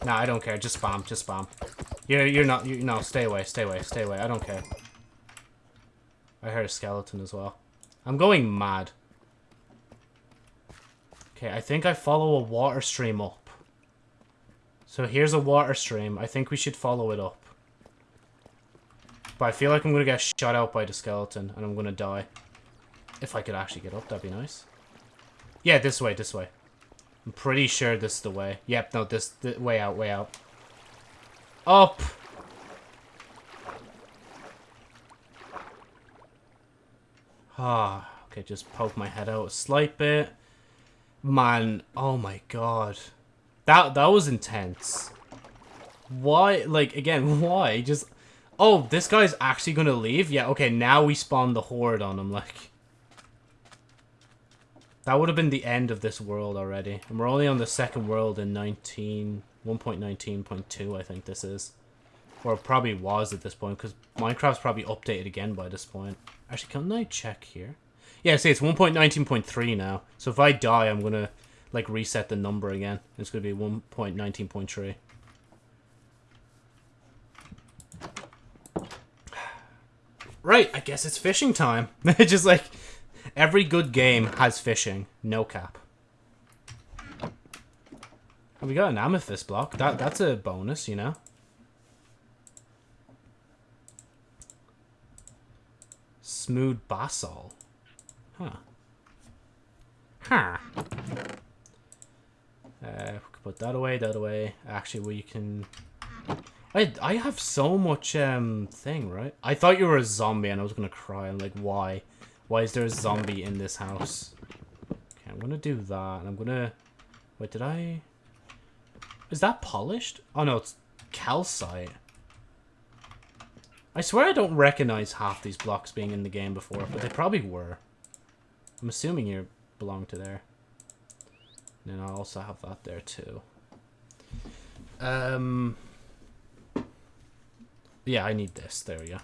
Nah, I don't care. Just spam. Just spam. You're, you're not... You, no, stay away. Stay away. Stay away. I don't care. I heard a skeleton as well. I'm going mad. Okay, I think I follow a water stream up. So here's a water stream. I think we should follow it up. But I feel like I'm going to get shot out by the skeleton and I'm going to die. If I could actually get up, that'd be nice. Yeah, this way, this way. I'm pretty sure this is the way. Yep, no, this, the, way out, way out. Up! Ah, okay, just poke my head out a slight bit. Man, oh my god. That, that was intense. Why, like, again, why? Just, oh, this guy's actually gonna leave? Yeah, okay, now we spawn the horde on him, like. That would have been the end of this world already. And we're only on the second world in 19... 1.19.2, I think this is. Or probably was at this point, because Minecraft's probably updated again by this point. Actually, can I check here? Yeah, see, it's 1.19.3 now. So if I die, I'm going to, like, reset the number again. It's going to be 1.19.3. Right, I guess it's fishing time. Just like, every good game has fishing. No cap. we got an amethyst block. That That's a bonus, you know? Smooth basalt. Huh. Huh. Uh, put that away, that away. Actually, we can... I, I have so much um thing, right? I thought you were a zombie and I was gonna cry. I'm like, why? Why is there a zombie in this house? Okay, I'm gonna do that. And I'm gonna... Wait, did I... Is that polished? Oh no, it's calcite. I swear I don't recognize half these blocks being in the game before, but they probably were. I'm assuming you belong to there. And I also have that there too. Um, yeah, I need this. There we go.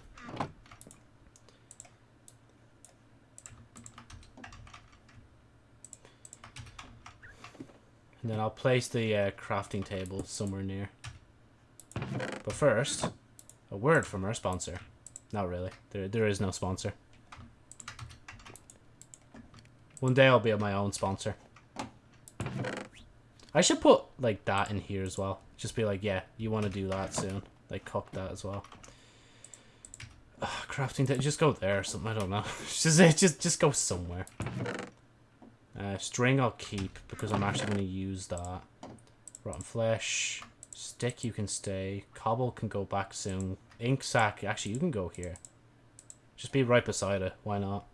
And then I'll place the uh, crafting table somewhere near. But first, a word from our sponsor. Not really. There, there is no sponsor. One day I'll be my own sponsor. I should put, like, that in here as well. Just be like, yeah, you want to do that soon. Like, cook that as well. Ugh, crafting, just go there or something. I don't know. just, just, just go somewhere. Uh, string I'll keep because I'm actually going to use that. Rotten flesh. Stick, you can stay. Cobble can go back soon. Ink sack, actually, you can go here. Just be right beside it. Why not?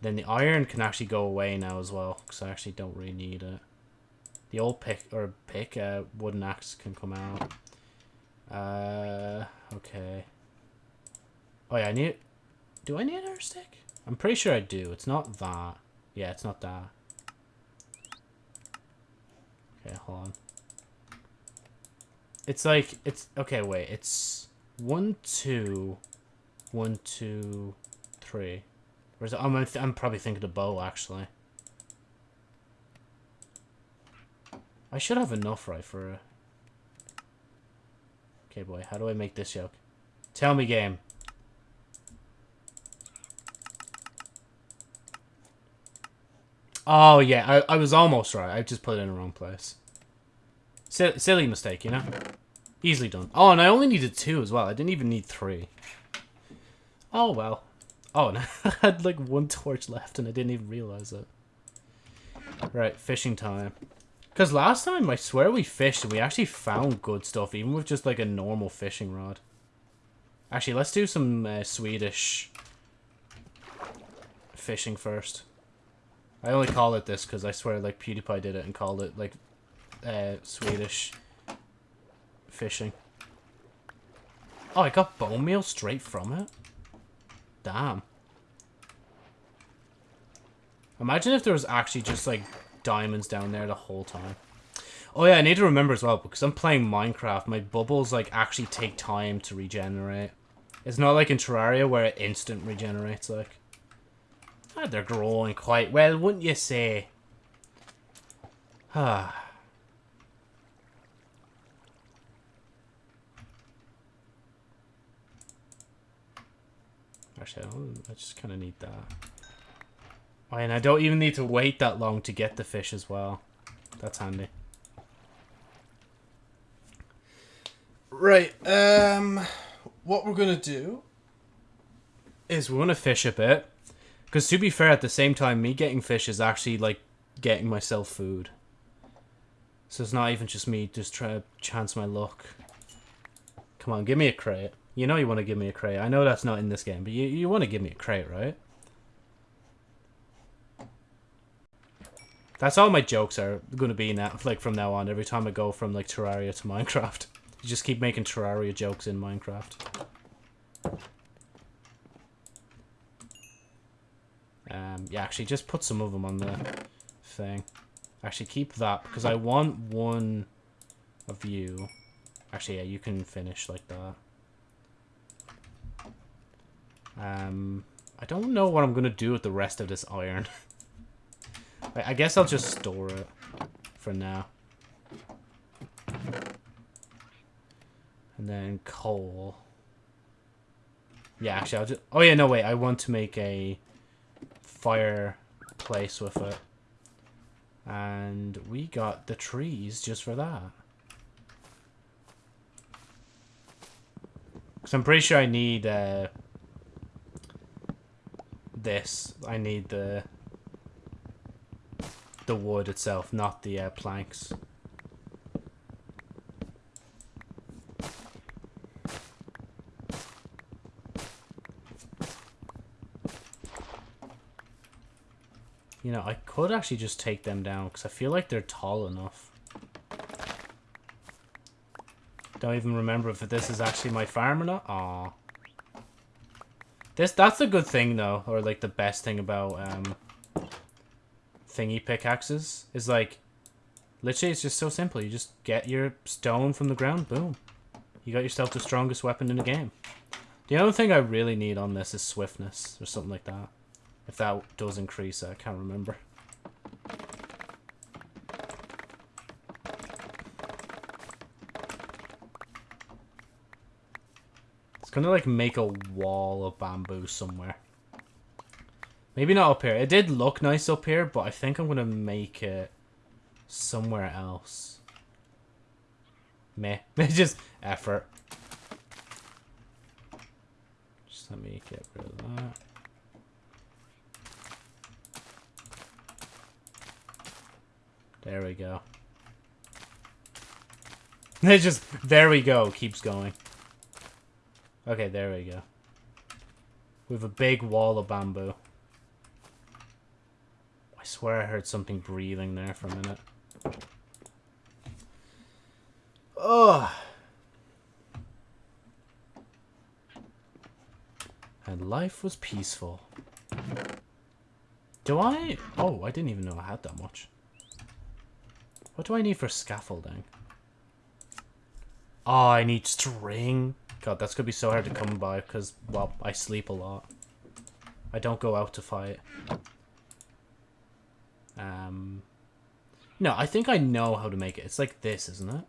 Then the iron can actually go away now as well, because I actually don't really need it. The old pick, or pick, uh, wooden axe can come out. Uh, okay. Oh yeah, I need... Do I need an iron stick? I'm pretty sure I do. It's not that. Yeah, it's not that. Okay, hold on. It's like, it's, okay, wait, it's one, two, one, two, three. Where's it? I'm, I'm probably thinking of bow, actually. I should have enough, right, for a... Okay, boy. How do I make this joke? Tell me, game. Oh, yeah. I, I was almost right. I just put it in the wrong place. Silly mistake, you know? Easily done. Oh, and I only needed two as well. I didn't even need three. Oh, well. Oh, and I had like one torch left and I didn't even realize it. Right, fishing time. Because last time, I swear we fished and we actually found good stuff, even with just like a normal fishing rod. Actually, let's do some uh, Swedish fishing first. I only call it this because I swear like PewDiePie did it and called it like uh, Swedish fishing. Oh, I got bone meal straight from it? Damn. Imagine if there was actually just like diamonds down there the whole time. Oh yeah, I need to remember as well, because I'm playing Minecraft, my bubbles like actually take time to regenerate. It's not like in Terraria where it instant regenerates like. Ah, they're growing quite well, wouldn't you say? Ah. Actually, I just kind of need that. Oh, and I don't even need to wait that long to get the fish as well. That's handy. Right, um, what we're gonna do is we're gonna fish a bit. Because to be fair, at the same time, me getting fish is actually like getting myself food. So it's not even just me just trying to chance my luck. Come on, give me a crate. You know you want to give me a crate. I know that's not in this game, but you, you want to give me a crate, right? That's all my jokes are going to be now, like from now on. Every time I go from like Terraria to Minecraft, you just keep making Terraria jokes in Minecraft. Um, yeah, actually, just put some of them on the thing. Actually, keep that because I want one of you. Actually, yeah, you can finish like that. Um, I don't know what I'm going to do with the rest of this iron. I guess I'll just store it for now. And then coal. Yeah, actually, I'll just... Oh, yeah, no, wait. I want to make a fireplace with it. And we got the trees just for that. Because I'm pretty sure I need... Uh, this. I need the the wood itself, not the uh, planks. You know, I could actually just take them down because I feel like they're tall enough. Don't even remember if this is actually my farm or not. Aww. This that's a good thing though, or like the best thing about um thingy pickaxes is like literally it's just so simple. You just get your stone from the ground, boom. You got yourself the strongest weapon in the game. The only thing I really need on this is swiftness or something like that. If that does increase, I can't remember. Gonna like make a wall of bamboo somewhere. Maybe not up here. It did look nice up here, but I think I'm gonna make it somewhere else. Meh. just effort. Just let me get rid of that. There we go. It just, there we go, keeps going. Okay, there we go. We have a big wall of bamboo. I swear I heard something breathing there for a minute. Oh. And life was peaceful. Do I? Oh, I didn't even know I had that much. What do I need for scaffolding? Oh, I need string. God, that's gonna be so hard to come by because, well, I sleep a lot. I don't go out to fight. Um, no, I think I know how to make it. It's like this, isn't it?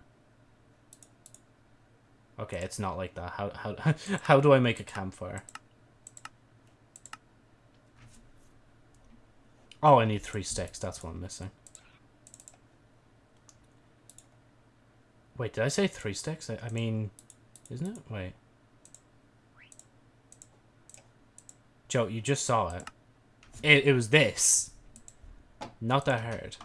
Okay, it's not like that. How how how do I make a campfire? Oh, I need three sticks. That's what I'm missing. Wait, did I say three sticks? I, I mean, isn't it? Wait. Joe, you just saw it. It, it was this. Not that hard.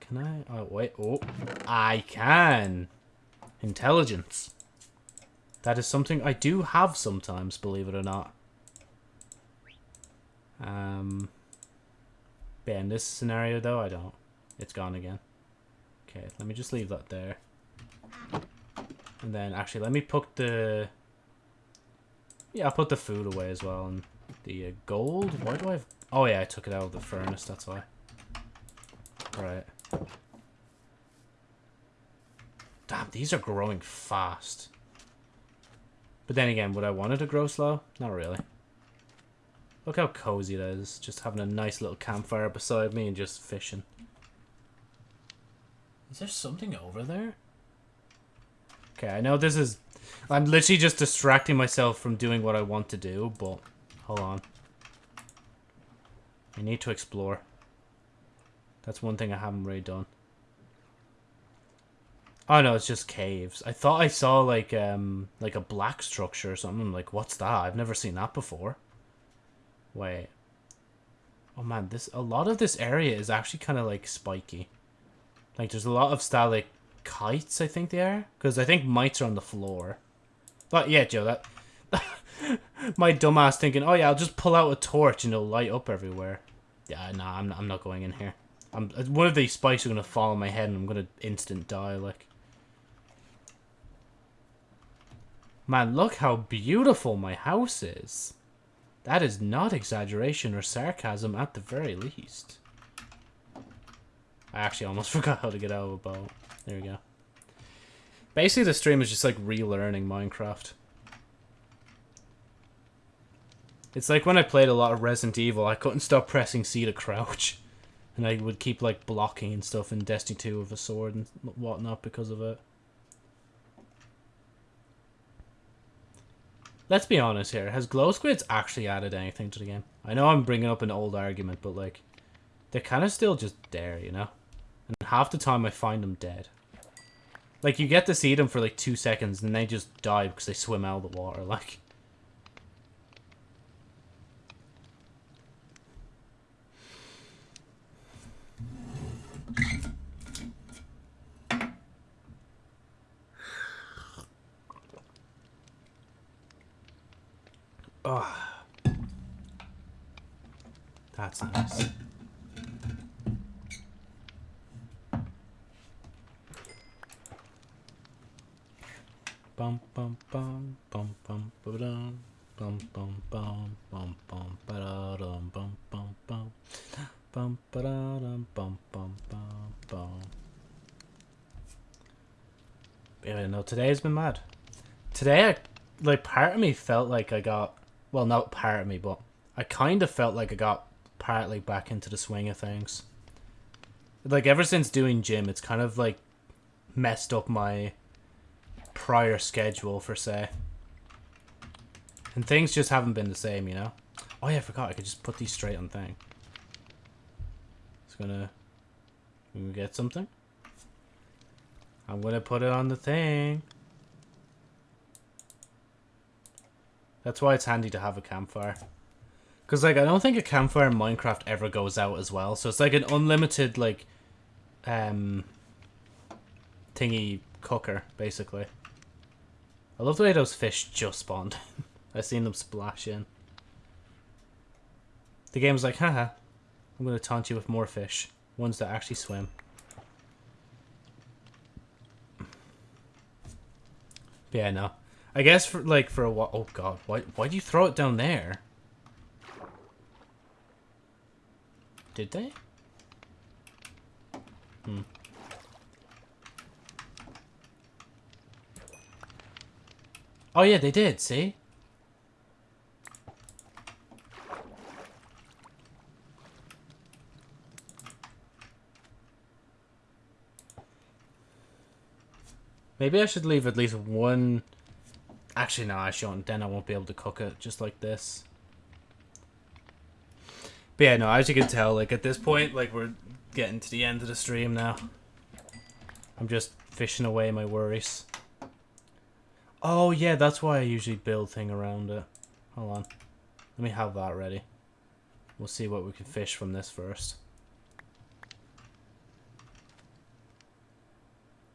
Can I? Oh, wait. Oh, I can. Intelligence. That is something I do have sometimes, believe it or not. Um, but in this scenario, though, I don't. It's gone again. Okay, let me just leave that there. And then, actually, let me put the... Yeah, I'll put the food away as well. And the uh, gold? Why do I have... Oh, yeah, I took it out of the furnace, that's why. Right. Damn, these are growing fast. But then again, would I want it to grow slow? Not really. Look how cozy it is. Just having a nice little campfire beside me and just fishing. Is there something over there? Okay, I know this is... I'm literally just distracting myself from doing what I want to do, but... Hold on. I need to explore. That's one thing I haven't really done. Oh no, it's just caves. I thought I saw like um like a black structure or something. I'm like, what's that? I've never seen that before. Wait. Oh man, this a lot of this area is actually kind of like spiky. Like there's a lot of static kites, I think they are, because I think mites are on the floor. But yeah, Joe, that my dumbass thinking, oh yeah, I'll just pull out a torch and it'll light up everywhere. Yeah, nah, I'm I'm not going in here. I'm uh, one of these spikes are gonna fall on my head and I'm gonna instant die. Like. Man, look how beautiful my house is. That is not exaggeration or sarcasm at the very least. I actually almost forgot how to get out of a boat. There we go. Basically, the stream is just like relearning Minecraft. It's like when I played a lot of Resident Evil, I couldn't stop pressing C to crouch. And I would keep like blocking and stuff in Destiny 2 with a sword and whatnot because of it. Let's be honest here. Has glow squids actually added anything to the game? I know I'm bringing up an old argument, but like, they're kind of still just there, you know? And half the time I find them dead. Like, you get to see them for like two seconds and they just die because they swim out of the water, like. Oh. That's nice. Bum bum bum bum bum ba-dum bum bum bum bum bum ba-da-dum bum bum bum bum ba-da-dum bum bum bum bum. Yeah, no, today has been mad. Today, I, like, part of me felt like I got well, not part of me, but I kind of felt like I got partly back into the swing of things. Like, ever since doing gym, it's kind of, like, messed up my prior schedule, for say. And things just haven't been the same, you know? Oh, yeah, I forgot. I could just put these straight on thing. It's gonna... Can we get something? I'm gonna put it on the thing. That's why it's handy to have a campfire. Because, like, I don't think a campfire in Minecraft ever goes out as well. So it's like an unlimited, like, um, thingy cooker, basically. I love the way those fish just spawned. I've seen them splash in. The game's like, haha, I'm going to taunt you with more fish. Ones that actually swim. But yeah, no. I guess for like for a while. Oh god, why why do you throw it down there? Did they? Hmm. Oh yeah, they did. See. Maybe I should leave at least one Actually, no, I shouldn't. Then I won't be able to cook it just like this. But yeah, no, as you can tell, like, at this point, like, we're getting to the end of the stream now. I'm just fishing away my worries. Oh, yeah, that's why I usually build thing around it. Hold on. Let me have that ready. We'll see what we can fish from this first.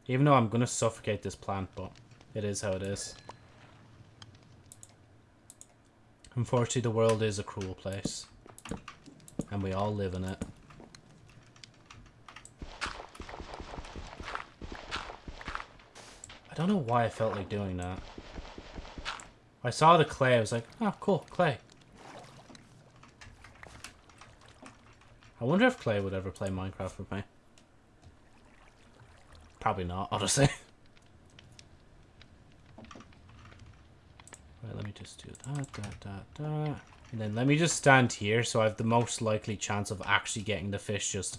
Even though I'm going to suffocate this plant, but it is how it is. Unfortunately, the world is a cruel place. And we all live in it. I don't know why I felt like doing that. I saw the clay, I was like, oh, cool, clay. I wonder if Clay would ever play Minecraft with me. Probably not, honestly. let me just do that, that, that, that. And then let me just stand here so I have the most likely chance of actually getting the fish just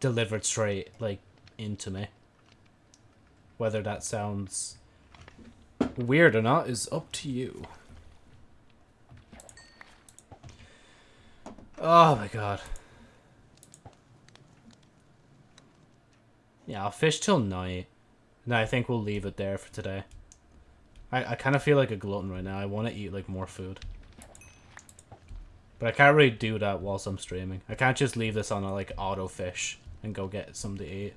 delivered straight, like, into me. Whether that sounds weird or not is up to you. Oh my god. Yeah, I'll fish till night. No, I think we'll leave it there for today. I, I kind of feel like a glutton right now. I want to eat, like, more food. But I can't really do that whilst I'm streaming. I can't just leave this on a, like, auto fish and go get some to eat.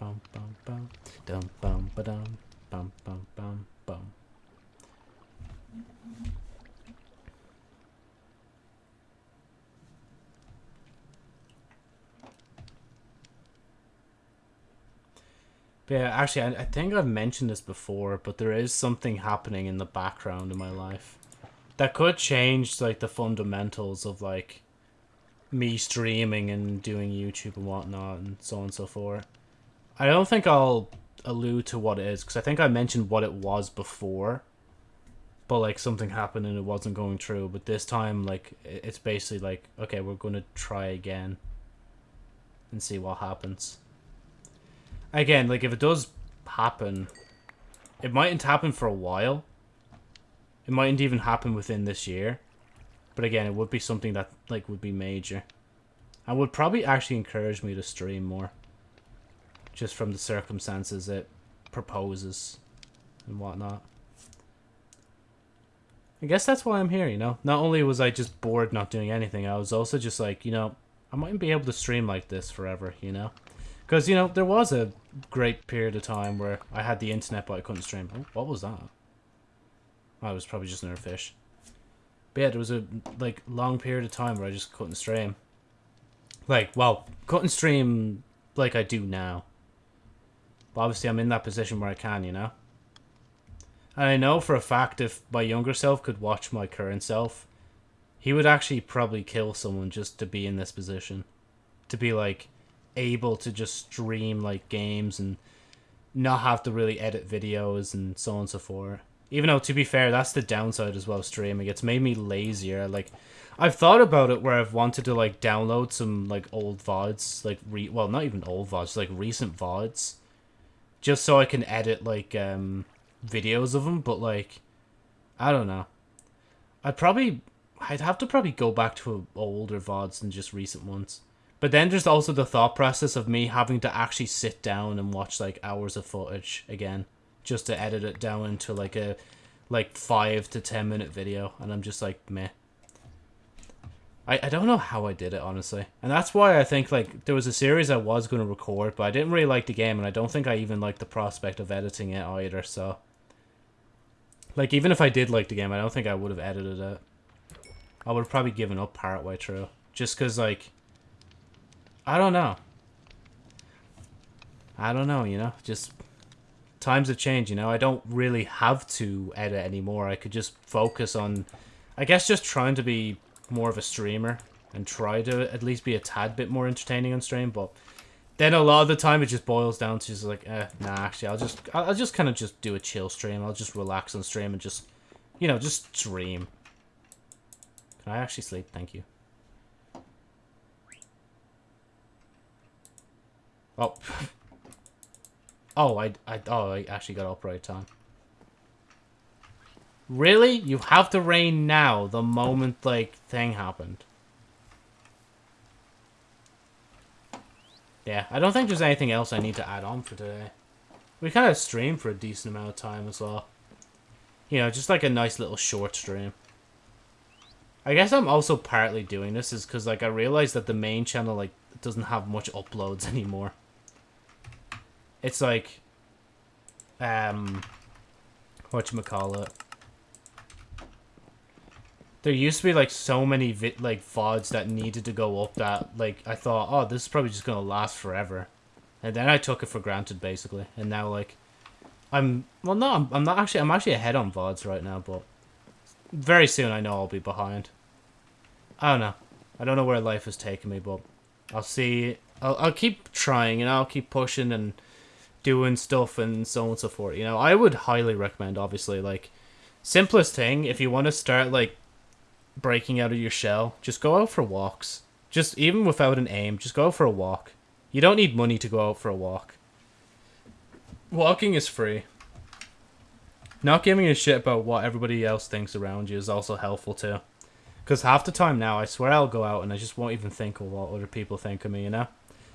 Bum, bum, bum. Dum, bum, ba, dum. Bum, bum, bum, bum. Yeah, actually, I, I think I've mentioned this before, but there is something happening in the background in my life that could change like the fundamentals of like me streaming and doing YouTube and whatnot and so on and so forth. I don't think I'll allude to what it is because I think I mentioned what it was before, but like something happened and it wasn't going through. But this time, like it's basically like okay, we're gonna try again and see what happens again, like if it does happen, it mightn't happen for a while. It mightn't even happen within this year. But again, it would be something that like would be major. And would probably actually encourage me to stream more. Just from the circumstances it proposes and whatnot. I guess that's why I'm here, you know? Not only was I just bored not doing anything, I was also just like, you know, I mightn't be able to stream like this forever, you know? Because, you know, there was a great period of time where I had the internet but I couldn't stream. Oh, what was that? It was probably just another fish. But yeah, there was a, like, long period of time where I just couldn't stream. Like, well, couldn't stream like I do now. But obviously I'm in that position where I can, you know? And I know for a fact if my younger self could watch my current self, he would actually probably kill someone just to be in this position. To be like, able to just stream like games and not have to really edit videos and so on and so forth. Even though, to be fair, that's the downside as well. Streaming, it's made me lazier. Like, I've thought about it where I've wanted to like download some like old vods, like re well, not even old vods, like recent vods, just so I can edit like um videos of them. But like, I don't know. I'd probably, I'd have to probably go back to older vods than just recent ones. But then there's also the thought process of me having to actually sit down and watch like hours of footage again, just to edit it down into like a like five to ten minute video, and I'm just like meh. I, I don't know how I did it honestly, and that's why I think like there was a series I was going to record, but I didn't really like the game, and I don't think I even liked the prospect of editing it either. So, like even if I did like the game, I don't think I would have edited it. I would have probably given up partway through, just because like I don't know. I don't know, you know, just times have changed, you know. I don't really have to edit anymore. I could just focus on, I guess, just trying to be more of a streamer and try to at least be a tad bit more entertaining on stream. But then a lot of the time it just boils down to just like, eh, nah, actually, I'll just, I'll just kind of just do a chill stream. I'll just relax on stream and just, you know, just stream. Can I actually sleep? Thank you. Oh, Oh, I, I, oh, I actually got right time. Really? You have to rain now, the moment, like, thing happened. Yeah, I don't think there's anything else I need to add on for today. We kind of streamed for a decent amount of time as well. You know, just like a nice little short stream. I guess I'm also partly doing this is because, like, I realized that the main channel, like, doesn't have much uploads anymore. It's like, um, whatchamacallit. There used to be, like, so many, like, VODs that needed to go up that, like, I thought, oh, this is probably just gonna last forever. And then I took it for granted, basically. And now, like, I'm, well, no, I'm, I'm not actually, I'm actually ahead on VODs right now, but very soon I know I'll be behind. I don't know. I don't know where life has taken me, but I'll see. I'll, I'll keep trying, and I'll keep pushing and doing stuff and so on and so forth. You know, I would highly recommend, obviously, like, simplest thing, if you want to start, like, breaking out of your shell, just go out for walks. Just, even without an aim, just go out for a walk. You don't need money to go out for a walk. Walking is free. Not giving a shit about what everybody else thinks around you is also helpful too. Because half the time now, I swear I'll go out and I just won't even think of what other people think of me, you know?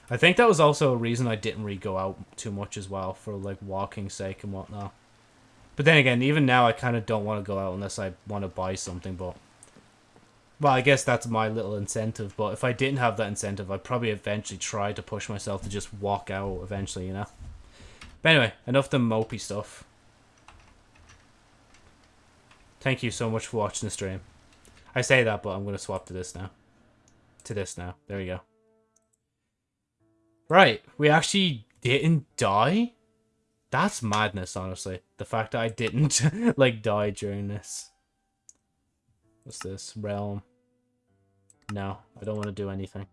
I think that was also a reason I didn't really go out too much as well, for like walking sake and whatnot. But then again, even now I kind of don't want to go out unless I want to buy something, but... Well, I guess that's my little incentive, but if I didn't have that incentive, I'd probably eventually try to push myself to just walk out eventually, you know? But anyway, enough the mopey stuff. Thank you so much for watching the stream. I say that, but I'm going to swap to this now. To this now. There we go. Right, we actually didn't die? That's madness, honestly. The fact that I didn't, like, die during this. What's this? Realm. No, I don't want to do anything.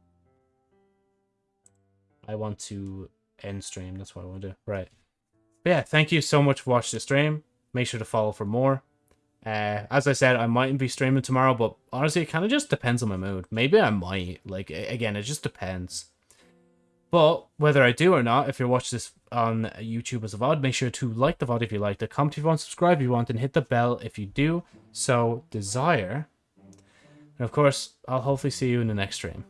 I want to end stream. That's what I want to do. Right. But yeah, thank you so much for watching the stream. Make sure to follow for more. Uh, as I said, I mightn't be streaming tomorrow, but honestly, it kind of just depends on my mood. Maybe I might. Like, again, it just depends. But whether I do or not, if you're watching this on YouTube as a VOD, make sure to like the VOD if you liked it, comment if you want, subscribe if you want, and hit the bell if you do so desire. And of course, I'll hopefully see you in the next stream.